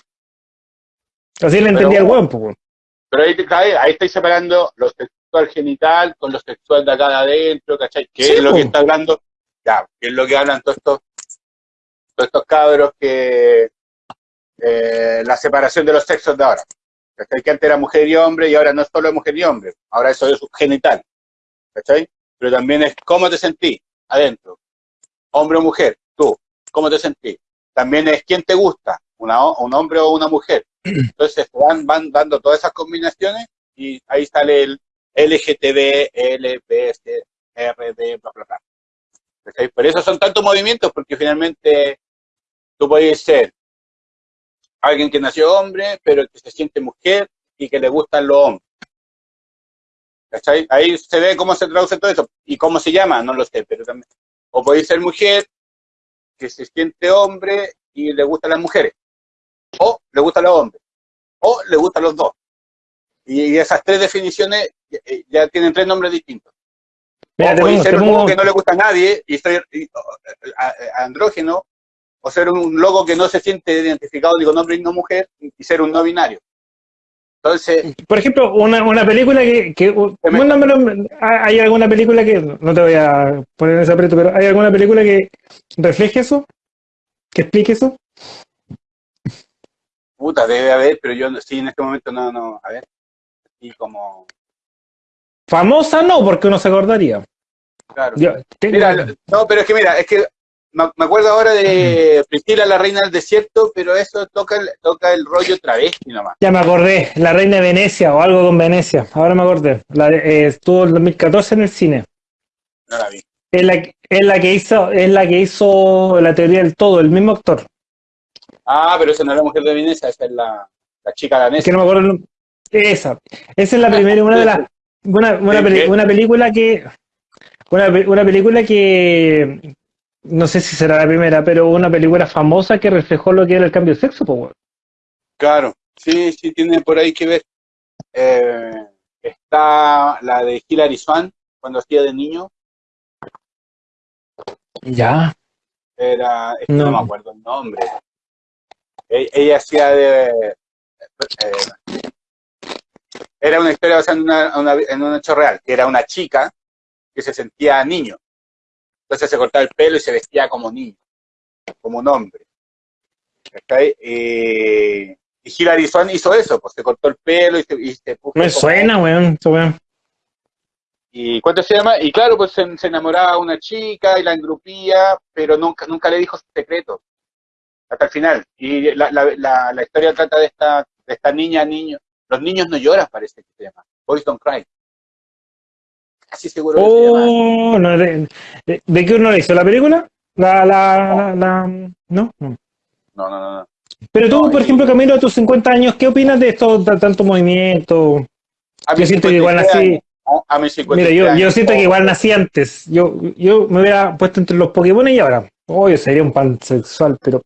Así le entendía el hueón, pues. Pero ahí, ahí, estáis separando lo sexual genital con lo sexual de acá de adentro, ¿cachai? ¿Qué es lo que está hablando? Ya, ¿qué es lo que hablan todos estos, todos estos cabros que eh, la separación de los sexos de ahora? ¿Cachai? Que antes era mujer y hombre y ahora no es solo mujer y hombre, ahora eso es genital. ¿Cachai? Pero también es cómo te sentís adentro. Hombre o mujer, tú, ¿cómo te sentís? También es quién te gusta, una, un hombre o una mujer. Entonces van, van dando todas esas combinaciones y ahí sale el LGTB, LBS, RD, bla, bla, bla. Por eso son tantos movimientos, porque finalmente tú puedes ser alguien que nació hombre, pero que se siente mujer y que le gustan los hombres. ¿Cachai? Ahí se ve cómo se traduce todo eso. ¿Y cómo se llama? No lo sé, pero también. O podéis ser mujer que se siente hombre y le gustan las mujeres. O le gustan los hombres. O le gustan los dos. Y, esas tres definiciones eh, ya, tienen tres nombres distintos. o ser un logo que no le gusta a nadie y ser andrógeno, o ser un logo que no se siente identificado ni con hombre ni con mujer, y ser un no binario. Entonces. Por ejemplo, una, una película que. que ¿Hay alguna película que. No te voy a poner en ese aprieto, pero ¿hay alguna película que refleje eso? ¿Que explique eso? Puta, debe haber, pero yo sí en este momento no, no. A ver. Y como. Famosa no, porque uno se acordaría. Claro. mira, no, pero es que mira, es que me acuerdo ahora de Priscila, la reina del desierto, pero eso toca el, toca el rollo travesti nomás. Ya me acordé, la reina de Venecia o algo con Venecia, ahora me acordé. La, eh, estuvo en 2014 en el cine. No la vi. Es la, es la, que hizo, es la que hizo la teoría del todo, el mismo actor. Ah, pero esa no es la mujer de Venecia, esa es la, la chica danesa. Es que no me acuerdo. Esa. Esa es la primera, una de las. Una, una, una película que. Una, una película que no sé si será la primera, pero una película famosa que reflejó lo que era el cambio de sexo, pues, Claro, sí, sí, tiene por ahí que ver. Eh, está la de Hilary Swan, cuando hacía de niño. Ya. Era, no. me acuerdo el nombre. E, ella, hacía de... Eh, era una historia basada en, en un hecho real, que era una chica que se sentía niño entonces se cortaba el pelo y se vestía como niño, como un hombre. Eh, y Hilary Swan hizo eso, pues se cortó el pelo y se, puso. Me suena, weón, weón. ¿Y cuánto se llama? Y claro, pues se, enamoraba de una chica y la engrupía, pero nunca, nunca le dijo su secreto. Hasta el final. Y la, la, la, historia trata de esta, de esta niña, niño. Los niños no lloran, parece que se llama. Boys don't cry casi seguro oh, no, de, de, qué uno le hizo? ¿La película? ¿La, la, la, ¿no? No, no, no. Pero tú, por ejemplo, Camilo, a tus 50 años, ¿qué opinas de esto, de tanto movimiento? yo siento que igual nací... A, mis 50 Mira, yo, yo siento que igual nací antes. Yo, yo me hubiera puesto entre los Pokémon y ahora. Oh, yo sería un pansexual, pero...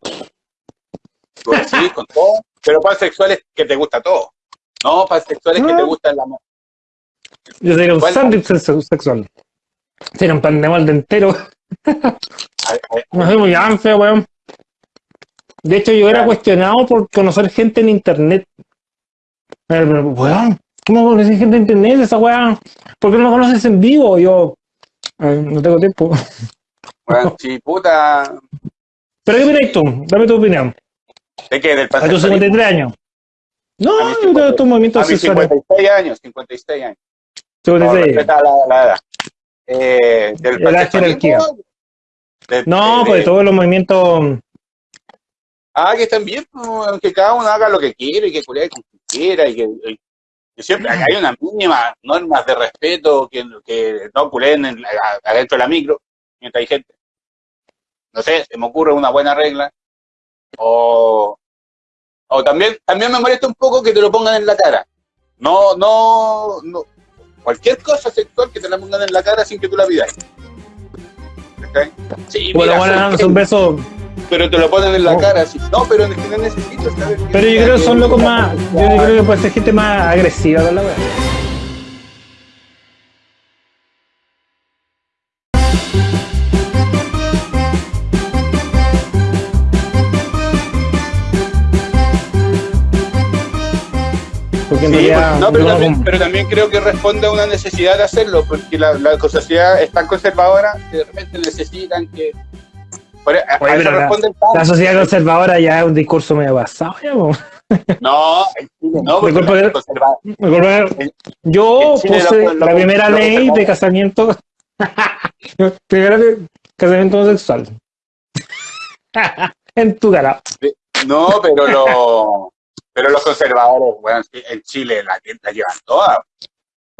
Pues sí, con todo. Pero pansexual es que te gusta todo. No, pansexual es que te gusta el amor. Yo sería un sándwich sexual. Sería un pan de molde entero. no sé, muy ansia, weón. De hecho, yo era cuestionado por conocer gente en internet. Weón, ¿cómo conoces gente en internet? Esa weón, ¿por qué no conoces en vivo? Yo, no tengo tiempo. Bueno, sí, puta. ¿Pero qué opinas tú? Dame tu opinión. ¿De qué? ¿Del A tus 53 años. No, de estos movimientos sexuales. 56 años, 56 años. No, respeta la, la edad. Eh, del la jerarquía. no, pues todos los movimientos. Ah, que están bien, que cada uno haga lo que quiere y que cuide como quiera y que, siempre hay una mínima normas de respeto que, que no culen adentro de la micro mientras hay gente. No sé, se me ocurre una buena regla. O, o también, también me molesta un poco que te lo pongan en la cara. No, no, no, cualquier cosa sexual que te la pongan en la cara sin que tú la pidas. Sí, bueno, bueno, un beso. Pero te lo ponen en la oh. cara, así. No, pero es que no necesito saber. Pero yo creo que son locos más. Yo creo que puede ser gente más agresiva con la verdad. Pero, también, creo que responde a una necesidad de hacerlo, porque la, la sociedad es tan conservadora que de repente necesitan que. la, sociedad conservadora ya es un discurso medio basado, No, no, porque yo puse la, primera ley de casamiento, primera casamiento homosexual. en tu cara. No, pero lo pero los conservadores, bueno, en Chile la, la llevan toda.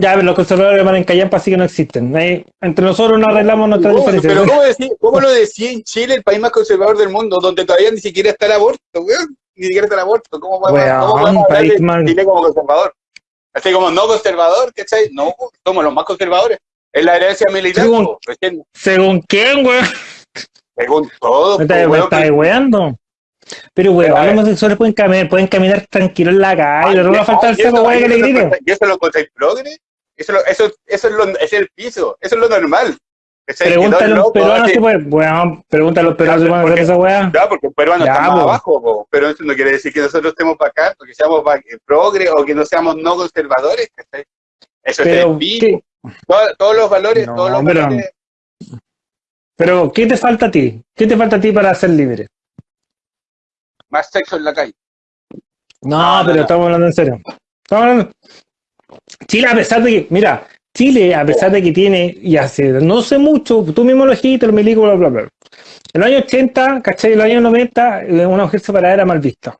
Ya, pero los conservadores van en Callampa, así que no existen. Ahí, entre nosotros nos arreglamos nuestras ¿Cómo? diferencias. Pero ¿cómo, decís- cómo lo decía en Chile, el país más conservador del mundo, donde todavía ni siquiera está el aborto, weón? Ni siquiera está el aborto. ¿Cómo podemos, Weón, cómo podemos hablar país de más- Chile como conservador? Así como no conservador, ¿cachai? No, somos los más conservadores. Es la herencia militar, Según- ¿Según quién, weón? según todo. Me estás weando. Pero, weón, ver. los homosexuales pueden caminar, pueden caminar tranquilos en la calle. No va a faltar el saco, weón, que le y eso- griten. ¿Y eso lo encontráis progre? Eso, eso, eso es, lo, es el piso, eso es lo normal. Pregúntale a los peruanos hace- si pueden. Weón, pregúntale a los peruanos si pueden porque- hacer esa weá. Ya, porque un peruano Ya, está más abajo, po, pero eso no quiere decir que nosotros estemos bacán, o que seamos ba- progre, o que no seamos no conservadores. Eso es el piso. ¿qué, Todos, todos los valores, No, todos los pero- valores. pero, ¿qué te falta a ti? ¿Qué te falta a ti para ser libre? Más sexo en la calle. No, pero no. estamos hablando en serio. Estamos hablando. Chile, a pesar de que, mira, Chile, a pesar de que tiene, y hace no sé mucho, tú mismo lo dijiste, el milico, bla, bla, bla. En los años 80, ¿cachai? En los años 90, eh, una mujer separada era mal vista.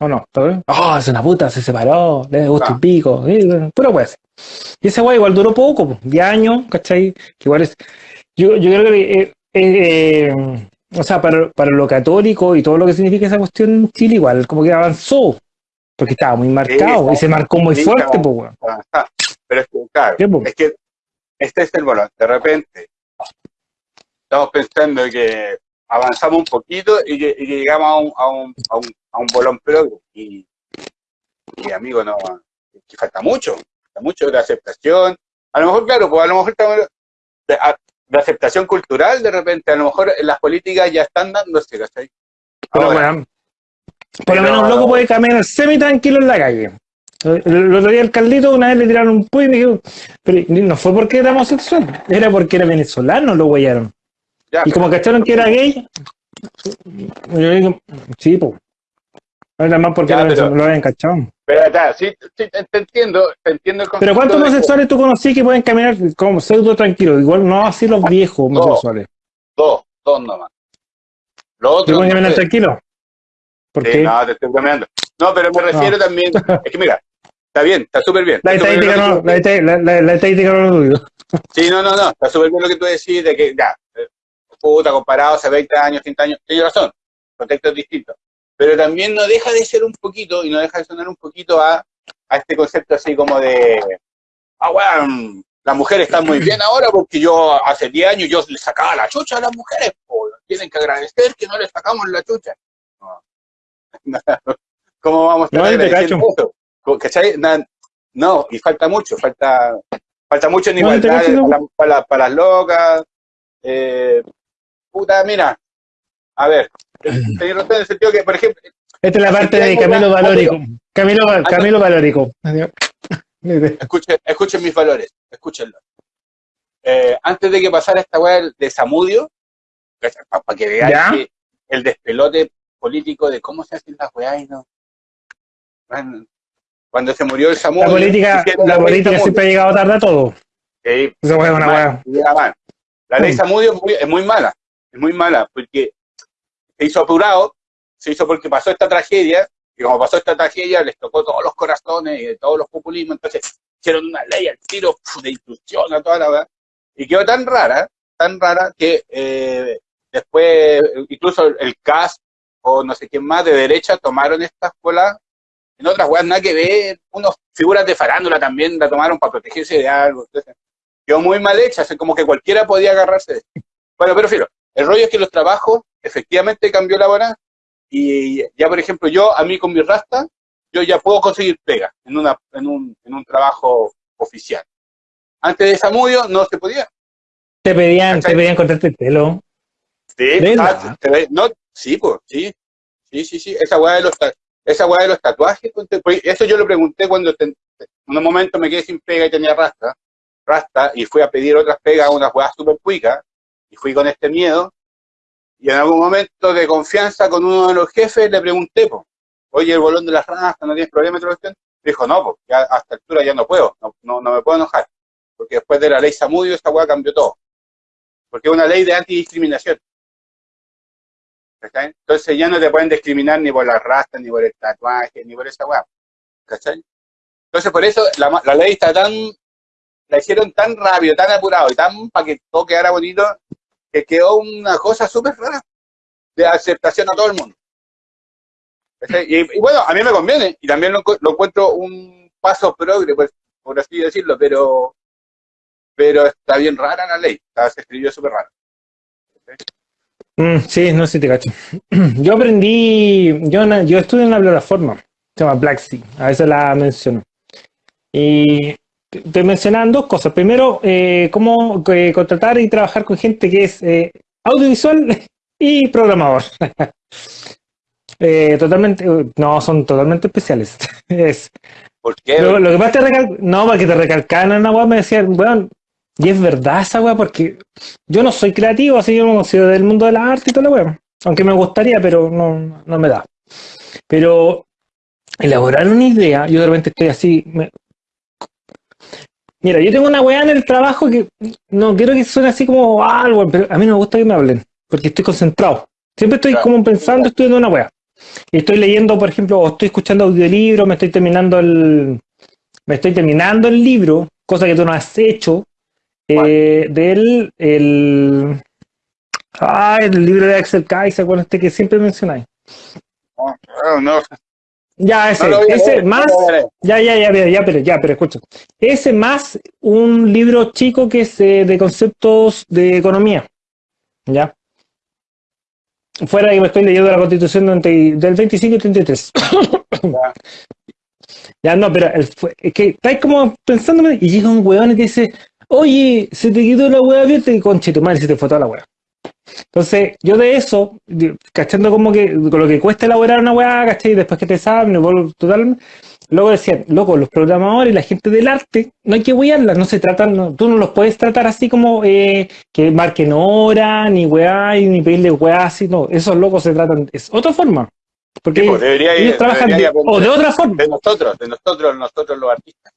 ¿O no? ¿Está bien? Oh, es una puta, se separó, le gusta Ah. un pico, eh, puro pues. Y ese guay igual duró poco, po, 10 años, ¿cachai? Que igual es. Yo, yo creo que. eh, eh, eh, o sea, para, para lo católico y todo lo que significa esa cuestión en Chile, igual como que avanzó. Porque estaba muy marcado y se marcó muy fuerte, pues. Pero es que, claro, es que este es el bolón. De repente, estamos pensando que avanzamos un poquito y que, y que llegamos a un, a un, a un, a un bolón progre. Y, y amigo, no, que falta mucho, falta mucho de aceptación. A lo mejor, claro, pues a lo mejor estamos de, aceptación cultural, de repente, a lo mejor las políticas ya están dándose, ¿cachai? Pero, Ahora, weón, por lo menos un loco puede caminar semi tranquilo en la calle. El, el otro día al Carlito una vez le tiraron un puy y me dijo, pero no fue porque era homosexual, era porque era venezolano, lo huellaron. Y como cacharon que era gay, yo digo, sí, pues. Era más porque Ya, pero- venezolano, lo habían cachado. pero, ya, sí, sí, te, te entiendo, te entiendo el Pero ¿cuántos homosexuales tú conocí que pueden caminar como pseudo tranquilos? Igual no así los viejos homosexuales. Dos, dos nomás. Los ¿Que otros pueden no caminar sé. tranquilos? ¿Por Sí, qué? no, te estoy bromeando. No, pero me refiero también, es que mira, está bien, está súper bien. La estadística no, la, la, la- estadística no lo dudo. Sí, no, no, no, está súper bien lo que tú decís de que ya, eh, puta, comparado hace 20 años, 30 años, tienes razón, contextos distintos. Pero también no deja de ser un poquito, y no deja de sonar un poquito a, a este concepto así como de, ah, weón, las mujeres están muy bien ahora porque yo hace 10 años yo les sacaba la chucha a las mujeres, po, tienen que agradecer que no les sacamos la chucha. No. ¿Cómo vamos a No, estar agradeciendo eso? ¿Cachai? No, y falta mucho, falta, falta mucho en No, igualdad para las locas. Eh, puta, mira, a ver, tenés razón en el sentido que, por ejemplo, Esta es la parte de Camilo Valórico. Camilo, Camilo Valórico. escuchen, escuchen mis valores, escúchenlo. Eh, antes de que pasara esta weá de Samudio, para que que el despelote político de cómo se hacen las weas y no. Bueno, Cuando se murió el Samudio. La política, la siempre ha llegado tarde a todo. Sí, Esa weá es una mal, weá. La ley Mm. Samudio es muy, es muy mala, es muy mala, porque se hizo apurado, se hizo porque pasó esta tragedia, y como pasó esta tragedia, les tocó todos los corazones y de todos los populismos, entonces hicieron una ley al tiro de instrucción a toda la verdad, y quedó tan rara, tan rara, que eh, después, incluso el CAS o no sé quién más de derecha tomaron estas colas en otras weas nada que ver, unos figuras de farándula también la tomaron para protegerse de algo, entonces quedó muy mal hecha, así como que cualquiera podía agarrarse de esto. Bueno, pero filo, el rollo es que los trabajos efectivamente cambió la hora y ya, por ejemplo, yo, a mí con mi rasta, yo ya puedo conseguir pega en, una, en, un, en un trabajo oficial. Antes de Samudio no se podía. Te pedían, ¿Cachai? te pedían cortarte el pelo. Sí, ah, te- te- no, sí, pues, sí, sí, sí, sí, esa weá de los, ta- esa weá de los tatuajes, ponte- pues, eso yo lo pregunté cuando en un momento me quedé sin pega y tenía rasta, rasta, y fui a pedir otras pegas, unas weas súper cuicas, y fui con este miedo, y en algún momento de confianza con uno de los jefes le pregunté, pues, oye, el bolón de las rastas, ¿no tienes problema? otra cuestión?". Dijo, no, ya a esta altura ya no puedo, no, no, no me puedo enojar, porque después de la ley Samudio esta weá cambió todo, porque es una ley de antidiscriminación. ¿cachai? Entonces ya no te pueden discriminar ni por la raza, ni por el tatuaje, ni por esa weá. ¿Cachai? Entonces, por eso la, la ley está tan, la hicieron tan rápido, tan apurado y tan para que todo quedara bonito, que quedó una cosa súper rara de aceptación a todo el mundo. Y, bueno, a mí me conviene, y también lo, lo encuentro un paso progre, pues, por así decirlo, pero pero está bien rara la ley, se escribió súper raro. Mm, sí, no sé si te cacho. Yo aprendí, yo, yo estudié en una plataforma, se llama Blacksea, a veces la menciono. Y te mencionan dos cosas. Primero, eh, cómo eh, contratar y trabajar con gente que es eh, audiovisual y programador. Totalmente, no, son totalmente especiales. es, ¿Por qué? Lo, lo que más te recalcan, no, porque te recalcan en una web, me decían, bueno, y es verdad esa weá, porque yo no soy creativo, así yo no soy del mundo de la arte y todo la weá. Aunque me gustaría, pero no, no me da. Pero elaborar una idea, yo de repente estoy así. Me... Mira, yo tengo una weá en el trabajo que no quiero que suene así como algo, pero a mí no me gusta que me hablen, porque estoy concentrado. Siempre estoy como pensando, estudiando una weá. Y estoy leyendo, por ejemplo, o estoy escuchando audiolibros, me estoy terminando el. Me estoy terminando el libro, cosa que tú no has hecho, eh, del el, ah, el libro de Axel Kaiser, con este que siempre mencionáis. No, no. Ya, ese, No ese más, ya, ya, ya, ya, ya, pero ya, pero escucha. Ese más un libro chico que es eh, de conceptos de economía. ¿Ya? Fuera que me estoy leyendo la constitución del del 25 y 33. Ya. Ya no, pero el- es que estáis como pensándome y llega un y te dice, oye, se te quitó la weá abierta y conche tu madre se te fue toda la weá. Entonces, yo de eso, cachando como que con lo que cuesta elaborar una weá, ¿cachai? Después que te saben, total. Luego decían, loco, los programadores y la gente del arte, no hay que wearlas, no se tratan, no- tú no los puedes tratar así como eh, que marquen hora, ni weá, y ni pedirle weá así, no, esos locos se tratan, es otra forma. Porque Sí, pues, debería ellos trabajan debería de, o de otra forma. De nosotros, de nosotros, nosotros los artistas.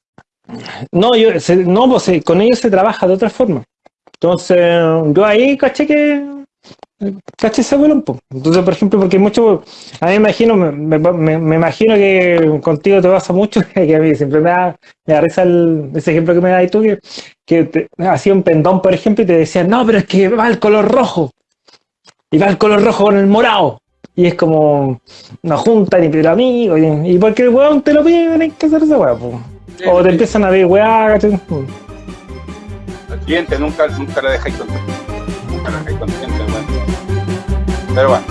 No, yo, se- no, pues se- con ellos se trabaja de otra forma. Entonces, yo ahí caché que. Caché ese bolón, po. Entonces, por ejemplo, porque mucho. A mí me imagino, me, me- me- me imagino que contigo te pasa mucho, que a mí siempre me da, me da risa el- ese ejemplo que me das tú, que, que te- hacía un pendón, por ejemplo, y te decían, no, pero es que va el color rojo. Y va el color rojo con el morado. Y es como, no juntan ni pero amigos. Y, y porque el weón te lo pide, tenés que hacer esa weá, po. O te empiezan a ver weá, ¿cachai? Al cliente nunca, nunca lo dejáis contento. Nunca lo dejáis contento. Pero bueno.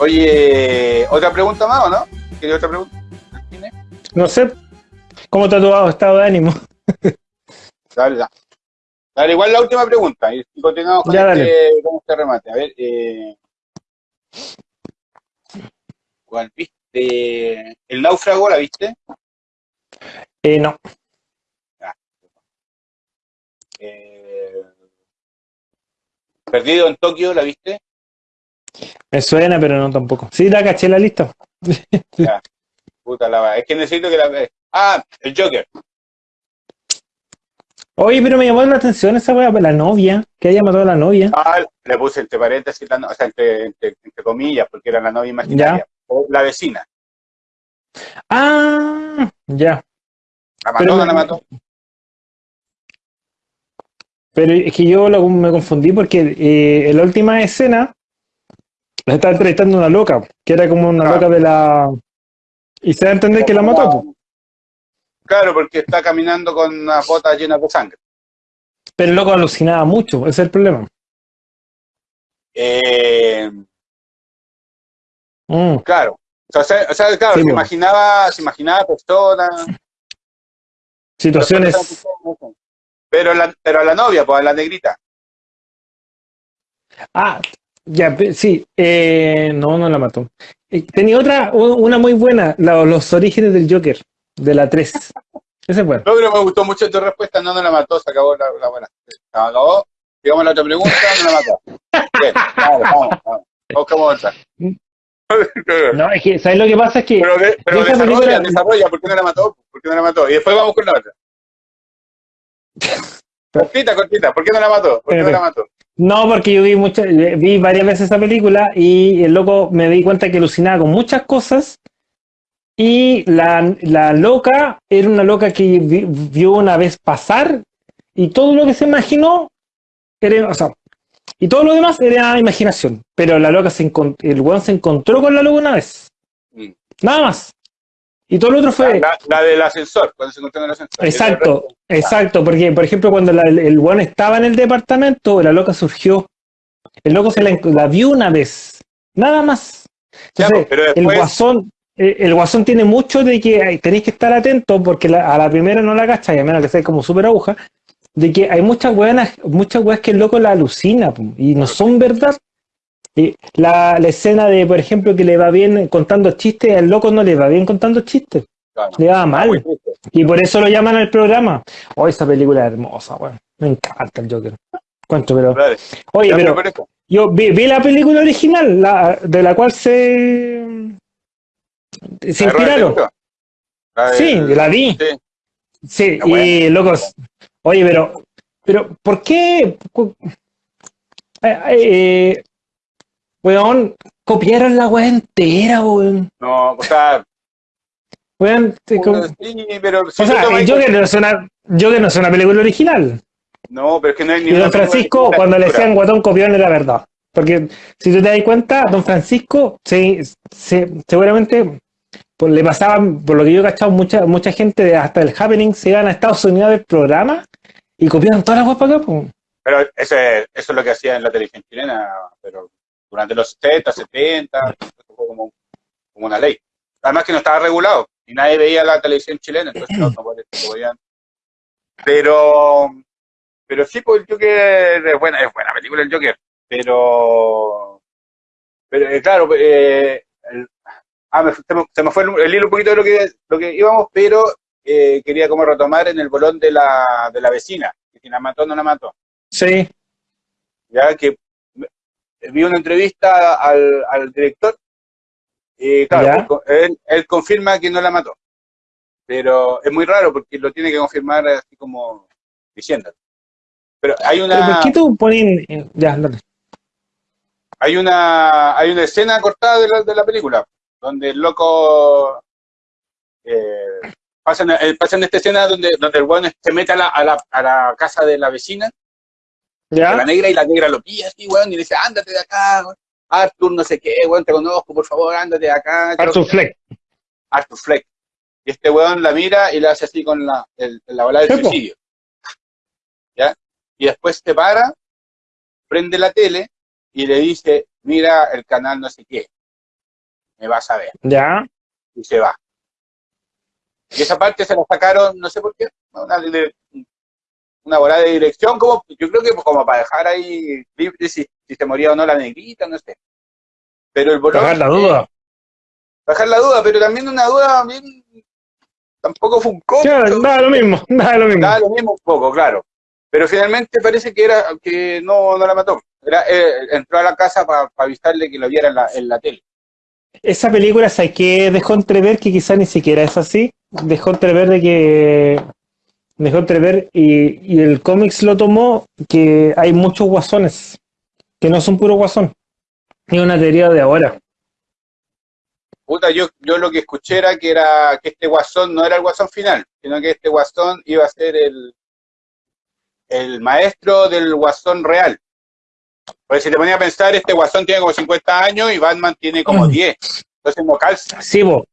Oye, ¿otra pregunta más o no? ¿Quieres otra pregunta? ¿Tiene? No sé cómo te ha tu estado de ánimo. Dale, dale. Igual la última pregunta y continuamos con, Ya, este, con este remate. A ver, eh, ¿cuál viste? ¿El náufrago la viste? Eh, no. Eh, ¿Perdido en Tokio la viste? Me suena, pero no tampoco. Sí, la caché la lista. Puta la va. Es que necesito que la veas. Ah, el Joker. Oye, pero me llamó la atención esa weá, la novia, que haya matado a la novia. Ah, le puse entre paréntesis, la no- o sea, entre, entre- entre comillas, porque era la novia imaginaria. O la vecina. Ah, ya. ¿La mató Pero no la mató? Pero es que yo lo- me confundí porque eh, en la última escena la estaba entrevistando una loca, que era como una Ah. loca de la... Y se da a entender que la mató. Claro, porque está caminando con una bota llena de sangre. Pero el loco alucinaba mucho, ese es el problema. Eh, Mm. claro. O sea, o sea, claro, Sí, se imaginaba, se imaginaba personas. Situaciones... Pero la, pero a la novia, pues a la negrita. Ah, ya, sí, eh, no, no la mató. Eh, tenía otra, una muy buena, la- los orígenes del Joker, de la 3. Ese es bueno. No, pero me gustó mucho tu respuesta. No, no la mató, se acabó la, la buena. Se acabó. Digamos la otra pregunta, no la mató. Bien, vamos, vamos, vamos. Buscamos otra. No, es que, ¿sabes lo que pasa? Es que. Pero, de- pero esa desarrolla, película- desarrolla, ¿por qué no la mató? ¿Por qué no la mató? Y después vamos con la otra. Cortita, cortita, ¿por qué no la mató? ¿Por qué no la mató? No, porque yo vi muchas, vi varias veces esa película y el loco me di cuenta que alucinaba con muchas cosas. Y la, la loca era una loca que vi- vio una vez pasar y todo lo que se imaginó era, o sea, y todo lo demás era imaginación. Pero la loca se el weón se encontró con la loca una vez. Mm. Nada más. Y todo lo otro fue. La, la del ascensor, cuando se encontró en el ascensor. Exacto, exacto, porque por ejemplo cuando la- el, weón estaba en el departamento, la loca surgió. El loco se la, la vio una vez, nada más. Ya, Entonces, pero el guasón, el guasón tiene mucho de que tenéis que estar atentos porque la- a la primera no la cacha, y a menos que sea como súper aguja, de que hay muchas weas, muchas weas que el loco la alucina y no son verdad. Y la, la escena de, por ejemplo, que le va bien contando chistes, al loco no le va bien contando chistes, Claro. le va mal. Y por eso lo llaman al programa. Oh, esa película es hermosa, weón. Me encanta el Joker. ¿Cuánto, pero? Oye, pero por eso. yo vi, vi la película original, la, de la cual se. Se La de inspiraron. La Sí, la vi. sí. Y locos. Oye, pero. Pero, ¿por qué? eh, eh, weón, copiaron la weá entera, weón. No, o sea, Weón, te- como- sí, pero o sea, el Joker no es una, Joker no es una película original. No, pero es que no hay ni Y Don Francisco, cuando le decían guatón copión, era verdad. Porque si tú te das cuenta, Don Francisco, se, se- seguramente, le pasaban, por lo que yo he cachado, mucha, mucha gente de hasta el Happening se iban a Estados Unidos ver programa y copiaban todas las weas para acá. pues. Pero ese, eso es lo que hacía en la televisión chilena, pero durante los 70, 70, eso fue como, como una ley. Además que no estaba regulado y nadie veía la televisión chilena, entonces no, no podían. Pero, pero sí, pues el Joker es buena, es buena película el Joker, pero, pero eh, claro, eh, el- ah, me- se, me, se me fue el, el hilo un poquito de lo que, lo que íbamos, pero eh, quería como retomar en el bolón de la, de la vecina, que si la mató no la mató Sí, ya que vi una entrevista al, al director y claro, él, co- él, él confirma que no la mató. Pero es muy raro porque lo tiene que confirmar así como diciendo. Pero hay pero ¿por una, qué tú pones. Ya, dale. Hay una, hay una escena cortada de la, de la película donde el loco eh, pasa, en, eh, pasa en esta escena donde, donde el bueno se mete a la, a, la, a la casa de la vecina de la negra y la negra lo pilla así, weón, y le dice, ándate de acá, weón. Arthur, no sé qué, weón, te conozco, por favor, ándate de acá. Arthur Fleck. Arthur Fleck. Y este weón la mira y le hace así con la, el- la bola del suicidio. ¿Ya? Y después se para, prende la tele y le dice, mira el canal no sé qué, me vas a ver. Ya. Y se va. Y esa parte se la sacaron, no sé por qué, una, una bola de dirección, como, yo creo que como para dejar ahí libre si, si se moría o no la negrita, no sé. Pero el bolón, Dejar la duda. Bajar la duda, pero también una duda bien, tampoco fue un costo. Claro, da lo mismo, da lo mismo. Da lo mismo un poco, claro. Pero finalmente parece que era que no, no la mató. Era, eh, entró a la casa para avisarle que lo viera en la, en la tele. Esa película, ¿sabes qué? Dejó entrever que quizás ni siquiera es así. Dejó entrever de que. Dejó entrever y, y el cómics lo tomó que hay muchos guasones. Que no son puro guasón. Es una teoría de ahora. Puta, yo, yo lo que escuché era que era que este guasón no era el guasón final, sino que este guasón iba a ser el, el maestro del guasón real. Porque si te ponía a pensar, este guasón tiene como 50 años y Batman tiene como Mm. 10. Entonces no calza, Sí, vos.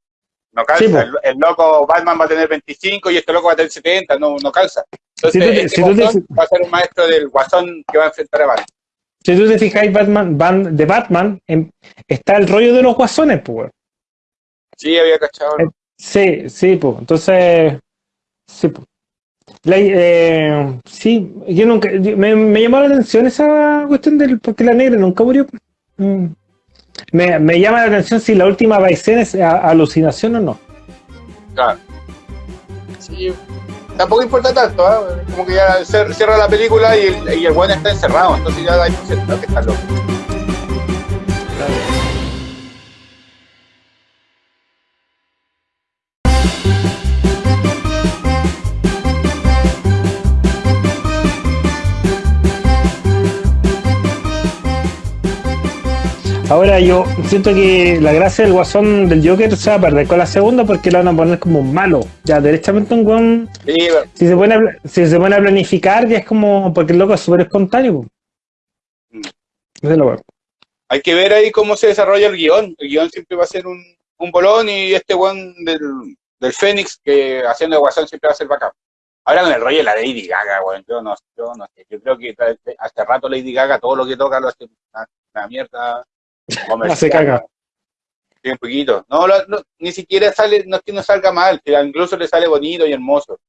no calza. Sí, el, el loco Batman va a tener 25 y este loco va a tener 70, no, no calza. Entonces Si tú te- este si tú te- va a ser un maestro del guasón que va a enfrentar a Batman. Si tú te fijáis, Batman, de Batman, en- está el rollo de los guasones, pues. Sí, había cachado. Eh, Sí, sí, pues. Entonces, sí, pues. La- eh, sí, yo nunca, yo- me, me llamó la atención esa cuestión del porque la negra nunca murió. Mm. Me, me llama la atención si la última escena es a- alucinación o no. Claro. Sí, tampoco importa tanto, ¿ah? como que ya cer- cierra la película y el, y el buen está encerrado, entonces ya da por sentado que está loco. Ahora yo siento que la gracia del guasón del Joker se va a perder con la segunda porque la van a poner como malo. Ya, derechamente un guan. Sí, Si se, pone a, si se pone a planificar, ya es como. Porque el loco es súper espontáneo. po. Mm. Es la weá. hay que ver ahí cómo se desarrolla el guion. El guion siempre va a ser un, un bolón y este one del, del Fénix que haciendo de guasón siempre va a ser bacán. Ahora con el rollo de la Lady Gaga, weón, yo no, yo no sé, yo creo que hace rato Lady Gaga todo lo que toca lo hace una, una mierda comercial. Hace caga. Sí, un poquito. No, no, ni siquiera sale, no es que no salga mal, que incluso le sale bonito y hermoso.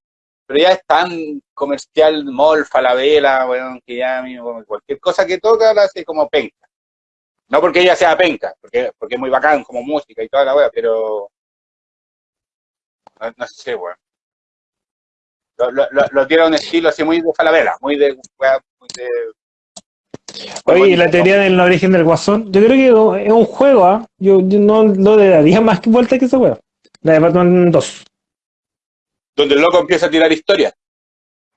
Pero ya es tan comercial, mall, falabella, weón, que ya amigo, cualquier cosa que toca la hace como penca. No porque ella sea penca, porque, porque es muy bacán como música y toda la weá, pero no, no sé, weón. Lo, lo, lo, lo tiene un estilo así muy de falabella, muy de muy de. Oye, y la teoría del origen del guasón, yo creo que es un juego, ¿ah? Yo, yo no, no le daría más vuelta que esa weá. La de Batman 2. Donde el loco empieza a tirar historias.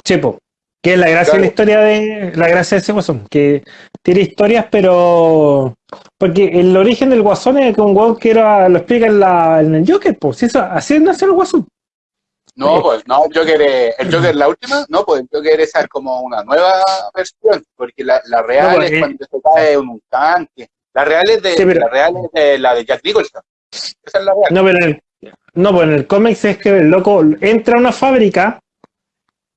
Chepo. Que es la gracia de la historia de. La gracia de ese guasón. Que tiene historias, pero. Porque el origen del guasón es que un weón que era, lo explica en, la, en el Joker, pues. Eso, así nació el guasón. No, pues, no, el Joker, es- el Joker, la última, no, pues el Joker esa es como una nueva versión, porque la, la real No, pues, es eh. cuando se cae un tanque. La real es de, Sí, pero- la real es de la de Jack Nicholson. Esa es la real. No, pero en el, no, pues en el cómics es que el loco entra a una fábrica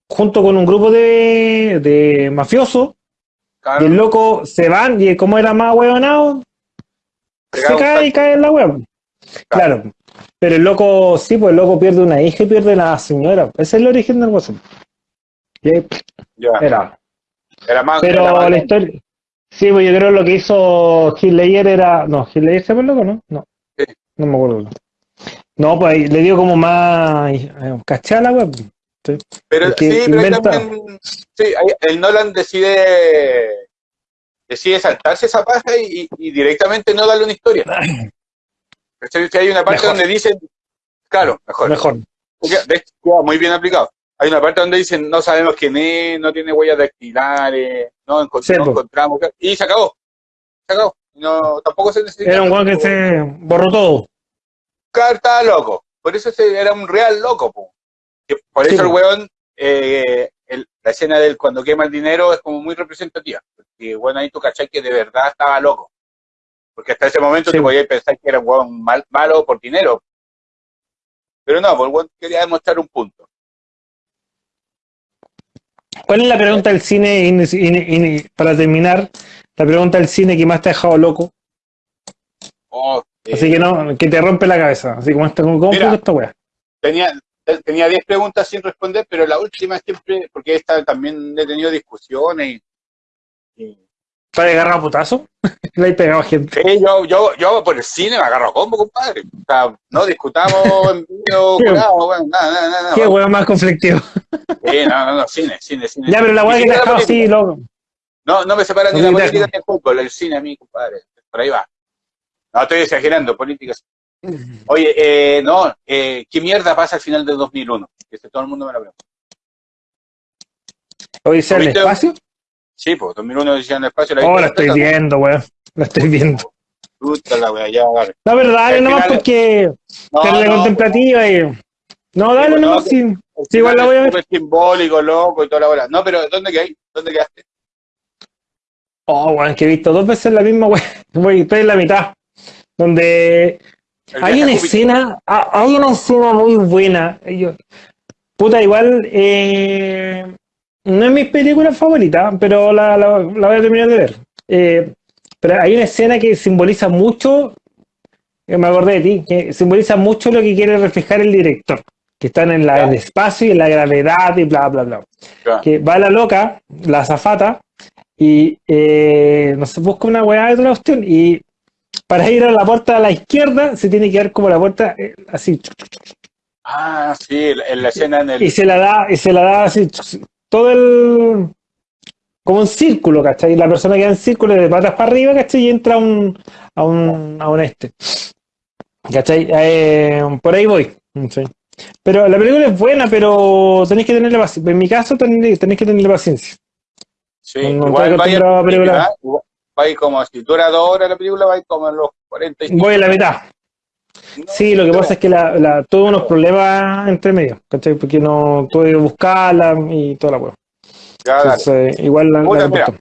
junto con un grupo de, de mafiosos Claro, y el loco se van y como era más huevonado, Se cae y cae en la hueá. Claro. Pero el loco, sí, pues el loco pierde una hija y pierde la señora. Ese es el origen del guasón. Era. era más. Pero era más- la historia. Sí, pues yo creo que lo que hizo Hitler era. No, Hitler se fue loco, ¿no? No. Sí. No me acuerdo. No, pues le dio como más. eh, ¿Cachai a la web? pero sí, pero ahí inventa- también. Sí, el Nolan decide. Decide saltarse esa paja y- y directamente no darle una historia. ¿Cachai? Que hay una parte Mejor. donde dicen. Claro, mejor. Mejor. Muy bien aplicado. Hay una parte donde dicen, no sabemos quién es, no tiene huellas dactilares, no, encont- no encontramos, y se acabó. Se acabó. No, tampoco se necesita. Era un weón que se borró todo. Carta loco. Por eso ese era un real loco. po. Por Sí, eso el weón, eh, el- la escena del cuando quema el dinero es como muy representativa. Porque bueno, ahí tú cachai que de verdad estaba loco. Porque hasta ese momento Sí. te podías pensar que era un mal, malo por dinero. Pero no, weón quería demostrar un punto. ¿Cuál es la pregunta del cine? in- in- in- para terminar, la pregunta del cine que más te ha dejado loco. Oh, eh, Así que no, que te rompe la cabeza. Así como esta, ¿cómo Mira. esta wea? tenía tenía 10 preguntas sin responder, pero la última siempre, porque esta también he tenido discusiones y, y- ¿Te has agarrado a putazo? Le he pegado a gente. Sí, yo, yo, yo por el cine me agarro a combo, compadre. O sea, no discutamos en jurado, bueno, nada, nada, nada. Qué wea más conflictivo. Sí, no, no, no, cine, cine, cine. Ya, pero la wea que te dejado así, loco. No, no me separa ni la te política ni el fútbol, el cine a mí, compadre. Por ahí va. No, estoy exagerando, política. sí. Oye, eh, no, eh, ¿qué mierda pasa al final del 2001? Que este- todo el mundo me lo pregunta. Del ¿Viste? espacio. Sí, pues, 2001 decían en el espacio. Oh, la estoy viendo, weón. La estoy viendo. Puta la wea, ya, dale. La verdad, Al nomás final- porque No, la no, contemplativa y. No, dale no, sí. al Sí, igual la voy a es ver. súper simbólico, loco y toda la bola. No, pero ¿dónde quedaste? ¿Dónde quedaste? Oh, weón, que he visto dos veces la misma, weón. Voy, estoy en la mitad. Donde hay una escena, ah, hay una escena muy buena. Yo- puta, igual, eh, no es mi película favorita, pero la, la- la voy a terminar de ver. Eh, pero hay una escena que simboliza mucho, que me acordé de ti, que simboliza mucho lo que quiere reflejar el director, que están en la, el espacio y en la gravedad y bla, bla, bla. Que va la loca, la azafata, y eh, no sé, busca una weá de otra cuestión, y para ir a la puerta a la izquierda se tiene que dar como la puerta eh, así, Ah, sí, en la escena en el. y se la da, y se la da así, todo el como un círculo, ¿cachai? La persona queda en círculo de patas para arriba, ¿cachai? Y entra a un, a un, a un este. ¿Cachai? Eh, por ahí voy. Sí. Pero la película es buena, pero tenéis que tenerle paciencia. En mi caso tenéis, tenéis que tenerle paciencia. Sí, no igual vaya acostumbrado a al principio, películas. ¿ah? Igual- va ir como, si dura dos horas la película, va como en los 45. Voy a la mitad. Sí, lo que pasa es que la, la, tuve unos problemas entre medio, ¿cachai? Porque no tuve que buscarla y toda la hueá. Entonces, igual la, la Puta, comparto.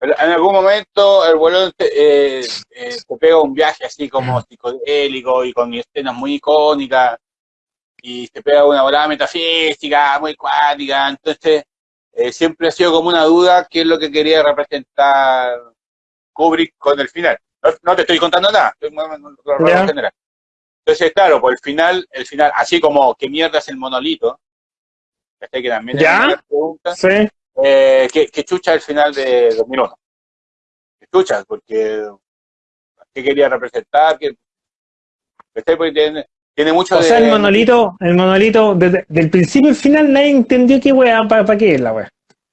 En algún momento el bolón te, eh, eh, te pega un viaje así como psicodélico y con escenas muy icónicas y te pega una volada metafísica muy cuática. Entonces, eh, siempre ha sido como una duda qué es lo que quería representar Kubrick con el final. No, no te estoy contando nada, estoy Ya. general. Entonces, claro, por el final, el final, así como qué mierda es el monolito, que también Ya. pregunta. Sí, Eh, que, que chucha el final de 2001. Que chucha, porque ¿qué quería representar? Que, ¿cachai? Porque tiene, tiene mucho o de... sea, el monolito, el monolito, desde, del principio al final nadie entendió qué weá, para qué es la weá.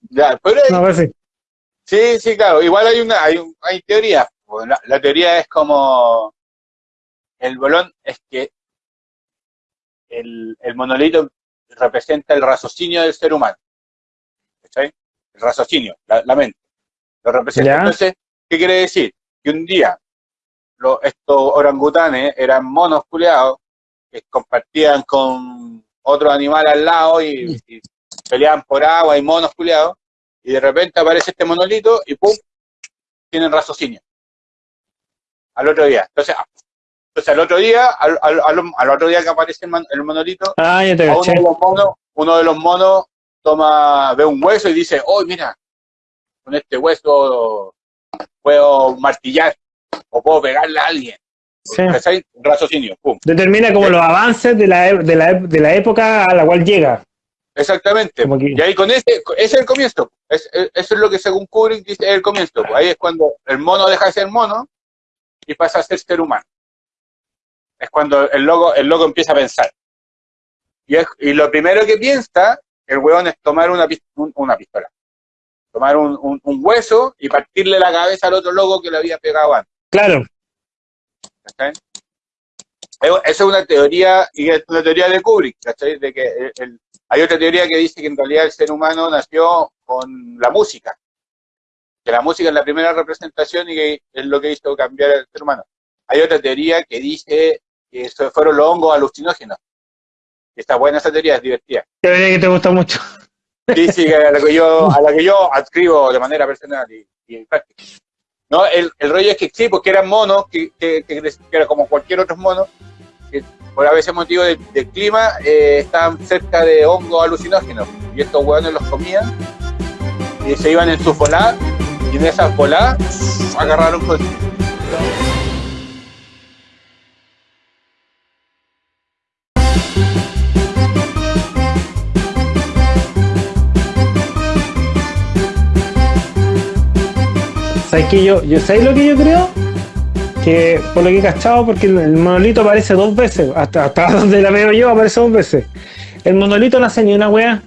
Ya, pero No, pues sí. sí, sí, claro, igual hay una, hay, hay teorías. Pues, La, la teoría es como el bolón es que el, el monolito representa el raciocinio del ser humano. ¿Cachai? El raciocinio, la, la mente. Lo representa. Ya. Entonces, ¿qué quiere decir? Que un día lo- estos orangutanes eran monos culeados que compartían con otro animal al lado y, y peleaban por agua y monos culeados y de repente aparece este monolito y ¡pum! tienen raciocinio. Al otro día. Entonces, ah, entonces al otro día, al, al- al- otro día que aparece el, man- el monolito, Ah, ya te a uno de los monos, uno de los monos toma, ve un hueso y dice, oh, mira, con este hueso puedo martillar o puedo pegarle a alguien. Sí. Raciocinio, pum. Determina como Sí. los avances de la, de, la, de la época a la cual llega. Exactamente. Y ahí con ese, ese es el comienzo. Es- es- eso es lo que según Kubrick dice es el comienzo. Ahí es cuando el mono deja de ser mono y pasa a ser ser humano. Es cuando el loco, el loco empieza a pensar. Y, es- y lo primero que piensa el hueón es tomar una, un- una pistola. Tomar un, un- un hueso y partirle la cabeza al otro loco que le había pegado antes. Claro. Eh, Esa es una teoría, y es una teoría de Kubrick, ¿cachai? De que el- el- hay otra teoría que dice que en realidad el ser humano nació con la música. Que la música es la primera representación y que es lo que hizo cambiar al ser humano. Hay otra teoría que dice que eso fueron los hongos alucinógenos. Está buena esa teoría, es divertida. que vería que te gusta mucho. Sí, sí, a la que yo, a la que yo adscribo de manera personal y, y práctica. No, el, el rollo es que sí, porque eran monos, que, que, que, que era como cualquier otro mono, que por a veces motivo del, del clima eh, estaban cerca de hongos alucinógenos. Y estos hueones los comían y se iban en sus voladas, y en esas voladas agarraron con. ¿Sabes qué yo, yo ¿Sabes lo que yo creo? Que por lo que he cachado, porque el, el monolito aparece dos veces, hasta, hasta donde la veo yo aparece dos veces. El monolito no hace ni una wea.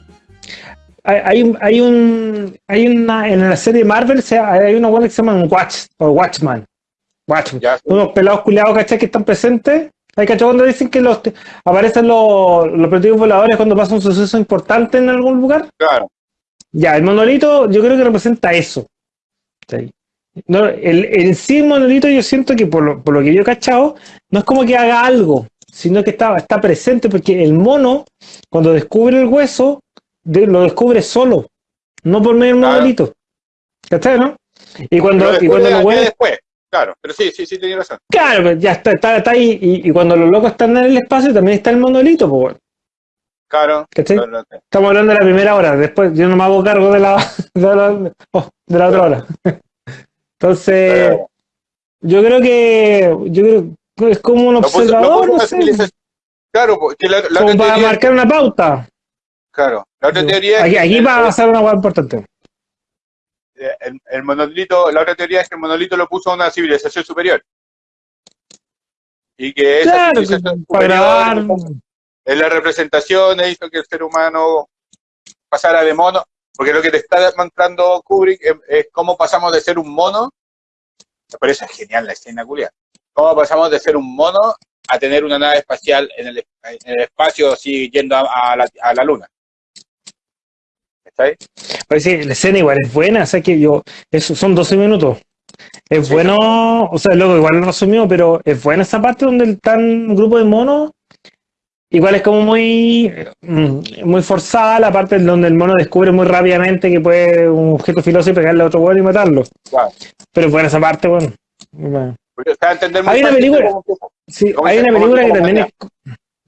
Hay, hay, un- hay un. Hay una. En la serie Marvel se- hay una wea que se llama Watch o Watchman. Watchman. Ya, Unos pelados culiados, ¿cachai? Que están presentes. Hay cachado cuando dicen que los aparecen los, los voladores cuando pasa un suceso importante en algún lugar. claro, Ya, el monolito yo creo que representa eso. ¿sí? No, el, el sí el monolito yo siento que por lo, por lo que yo he cachado, no es como que haga algo, sino que está, está presente porque el mono, cuando descubre el hueso, de- lo descubre solo, no por medio del Claro. monolito. ¿Cachai, no? Y cuando, Pero y cuando después, claro, pero sí, sí, sí, tenía razón. Claro, pues ya está, está, está ahí, y, y cuando los locos están en el espacio también está el monolito, pues, bueno, Claro, claro. Estamos hablando de la primera hora, después yo no me hago cargo de la, de la, oh, de la otra hora. Entonces, Pero- yo creo que yo creo que es como un observador, no una sé, Claro, porque la, la como para teoría, marcar una pauta. claro, la otra teoría es Aquí, que aquí va a pasar una hueá importante. el, el monolito, la otra teoría es que el monolito lo puso a una civilización superior. Y que esa Claro, civilización para grabar. en la representación e hizo que el ser humano pasara de mono, porque lo que te está mostrando Kubrick es, es cómo pasamos de ser un mono, por eso es genial la escena culia, cómo pasamos de ser un mono a tener una nave espacial en el, en el espacio así yendo a, a la, a la luna. ¿Está ahí? Pues sí, la escena igual es buena, o sea que yo, eso son 12 minutos. Es Sí. bueno, o sea, luego igual lo resumió, pero es buena esa parte donde están un grupo de monos. Igual es como muy, mm, muy forzada la parte donde el mono descubre muy rápidamente que puede un objeto filoso y pegarle a otro bueno y matarlo. Claro. Pero es buena esa parte, bueno. Bueno. Hay una película-. Sí, ¿Cómo hay una película que también es.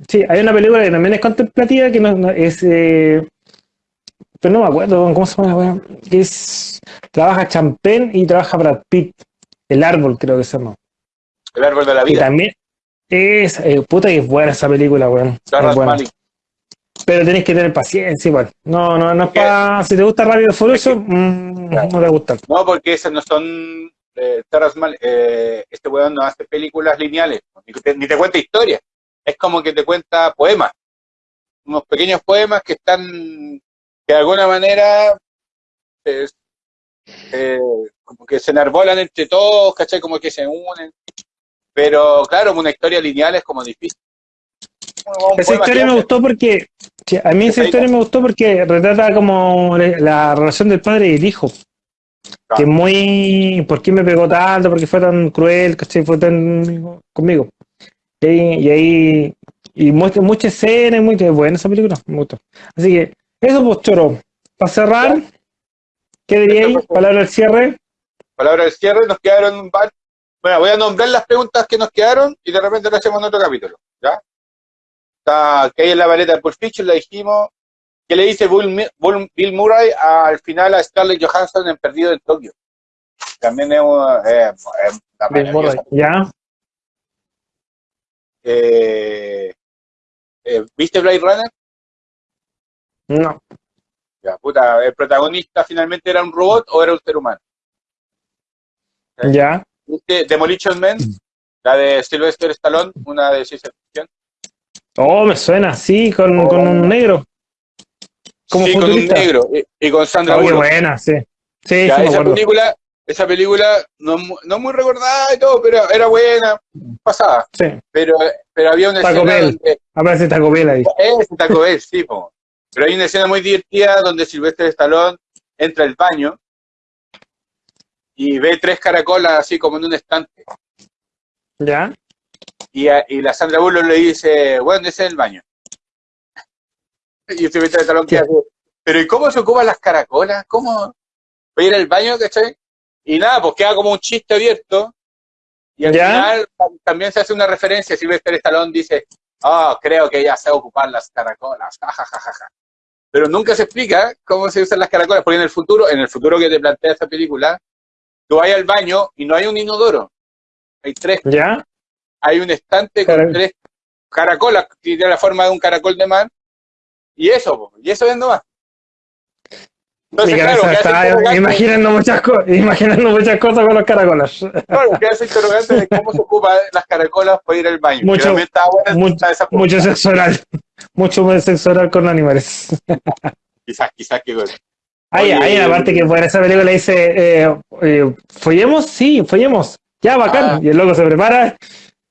Sí, hay una película que también es contemplativa que no, no- es. eh, pero no me acuerdo cómo se llama. Que es. Trabaja Champagne y trabaja Brad Pitt. El árbol, creo que se llama. El árbol de la Y vida. también. Es. eh, puta que es buena esa película, weón. Es buena. Pero tenés que tener paciencia igual. No, no, no es para. Si te gusta Rápido y Furioso, mm, Claro. no te gusta. No, porque esas no son. Eh, Malick, eh, este weón no hace películas lineales, ni te, ni te cuenta historias. Es como que te cuenta poemas. Unos pequeños poemas que están. que de alguna manera. eh, como que se enarbolan entre todos, ¿cachai? Como que se unen. Pero claro, una historia lineal es como difícil. Un Esa historia que me gustó porque. a mí esa historia me gustó porque retrata como la, la relación del padre y el hijo. Claro. Que muy. ¿Por qué me pegó tanto? ¿Por qué fue tan cruel? ¿Cachai? Fue tan conmigo. Y ahí. Y, ahí- y muestra mucha escena, y muy buena esa película. Me gustó. Así que, eso pues, choro. Para cerrar, ¿qué diríais? Pues, Palabra al cierre. palabra del cierre, nos quedaron Bueno, voy a nombrar las preguntas que nos quedaron y de repente lo hacemos en otro capítulo, ¿ya? Está, que hay en la vareta de Pulp Fiction, la dijimos. ¿Qué le dice Bill Murray al final a Scarlett Johansson en Perdido en Tokio? También es una, eh, eh, una maravillosa- Ya. eh, eh, ¿Viste Blade Runner? No. Ya, puta, ¿el protagonista finalmente era un robot o era un ser humano? Ya. ¿Viste Demolition Man? La de Sylvester Stallone, una de ciencia ficción. Oh, me suena, sí, con, con un negro. Como sí, con un negro y, y con Sandra Oh, Bullock. buena, sí. Sí, Ya, sí, esa película, esa película no, no muy recordada y todo, pero era buena, pasada. Sí. Pero, pero había una Taco escena Bell. donde Aparece Taco Bell ahí. ese Taco Bell, sí, po. Pero hay una escena muy divertida donde Silvestre Stallone entra al baño y ve tres caracolas así como en un estante. ¿Ya? Y, a- y la Sandra Bullock le dice, bueno, ese es el baño. Y Silvestre Stallone queda así, pero ¿y cómo se ocupan las caracolas? ¿Cómo va a ir al baño, cachai? Y nada, pues queda como un chiste abierto. Y al ¿Ya? final tam- también se hace una referencia, Silvestre Stallone dice, oh, creo que ya sé ocupar las caracolas, ja, ja, ja, ja, ja". Pero nunca se explica cómo se usan las caracolas, porque en el futuro, en el futuro que te plantea esta película, tú vas al baño y no hay un inodoro. Hay tres ¿Ya? hay un estante con tres caracolas que tiene la forma de un caracol de mar y eso, po, y eso es nomás. Entonces, Mi claro, está imaginando muchas, cosas imaginando muchas cosas con los caracolas. claro, queda ese interrogante de cómo se ocupan las caracolas para ir al baño. Mucho- buena mucho-. Mucho sexo oral. Mucho más sexo oral con animales. Quizás, quizás que Hay, hay una parte que en esa película dice, eh, eh, ¿follemos? Sí, follemos. Ya, bacán. Ah. Y el loco se prepara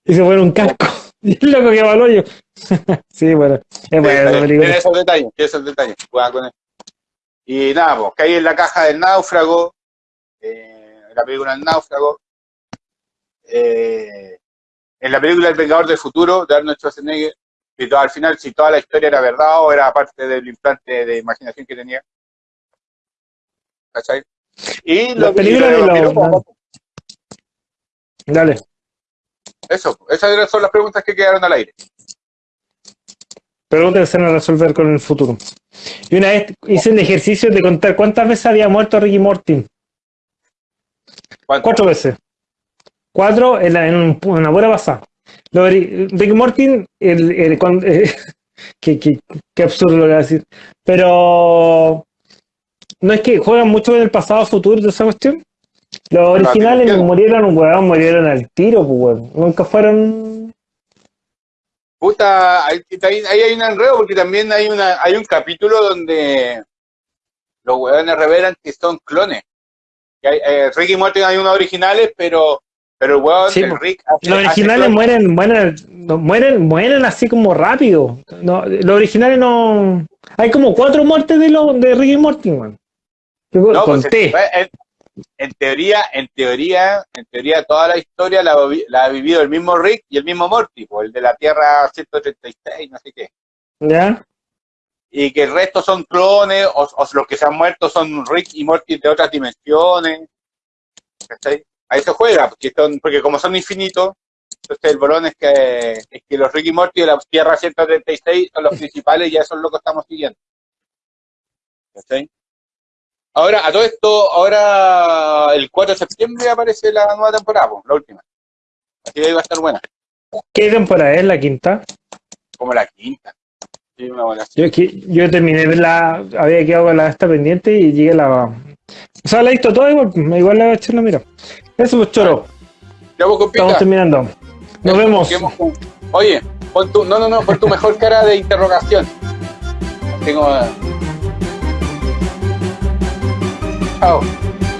y se pone un casco. Y el loco que va al hoyo. sí, bueno. Es buena esa tiene película. esos detalles, tiene esos detalles. Juega con él. Y nada, pues, que hay en la caja del náufrago, eh, en la película El náufrago, eh, en la película El Vengador del Futuro, de Arnold Schwarzenegger, y todo, al final si toda la historia era verdad o era parte del implante de imaginación que tenía. ¿Cachai? Y La lo película y lo de los- piropos, Dale. Eso, esas son las preguntas que quedaron al aire. Preguntas que se van a resolver con el futuro. Y una vez hice el ejercicio de contar cuántas veces había muerto Ricky Morty. ¿Cuántas? Cuatro veces. Cuatro en, la- en un- en una buena pasada. Lo Ricky Morty, el, el- qué, qué- qué absurdo lo que voy a decir. Pero no es que juegan mucho en el pasado futuro de esa cuestión. Los originales entiendo. murieron, weón, murieron al tiro, pues, weón. Nunca fueron. Puta, ahí, hay un enredo porque también hay una hay un capítulo donde los huevones revelan que son clones. Que hay, eh, Rick y Morty hay unos originales, pero pero el huevón Sí. Rick hace- Los hace originales clones. mueren, mueren, no, mueren, mueren así como rápido. No, los originales no. Hay como cuatro muertes de los de Ricky y Morty, weón. No, pues, en, en teoría, en teoría, en teoría toda la historia la, la ha vivido el mismo Rick y el mismo Morty, pues, el de la Tierra 136, no sé qué. ¿Ya? Y que el resto son clones, o, los que se han muerto son Rick y Morty de otras dimensiones. Ahí se juega, porque, son, porque como son infinitos, entonces el bolón es que, es que los Rick y Morty de la Tierra 136 son los principales y eso es lo que estamos siguiendo. Ahora, a todo esto, ahora el 4 de septiembre aparece la nueva temporada, la última. Así que ahí va a estar buena. ¿Qué temporada es? ¿La quinta? Como la quinta. Sí, una buena. Yo, yo terminé la, había quedado con la esta pendiente y llegué a la... O sea, la he visto todo igual, igual la voy a echar mira. Eso pues choro. Ya vos, Estamos terminando. Nos vemos. Oye, pon tu, no, no, no, pon tu mejor cara de interrogación. Tengo... Oh.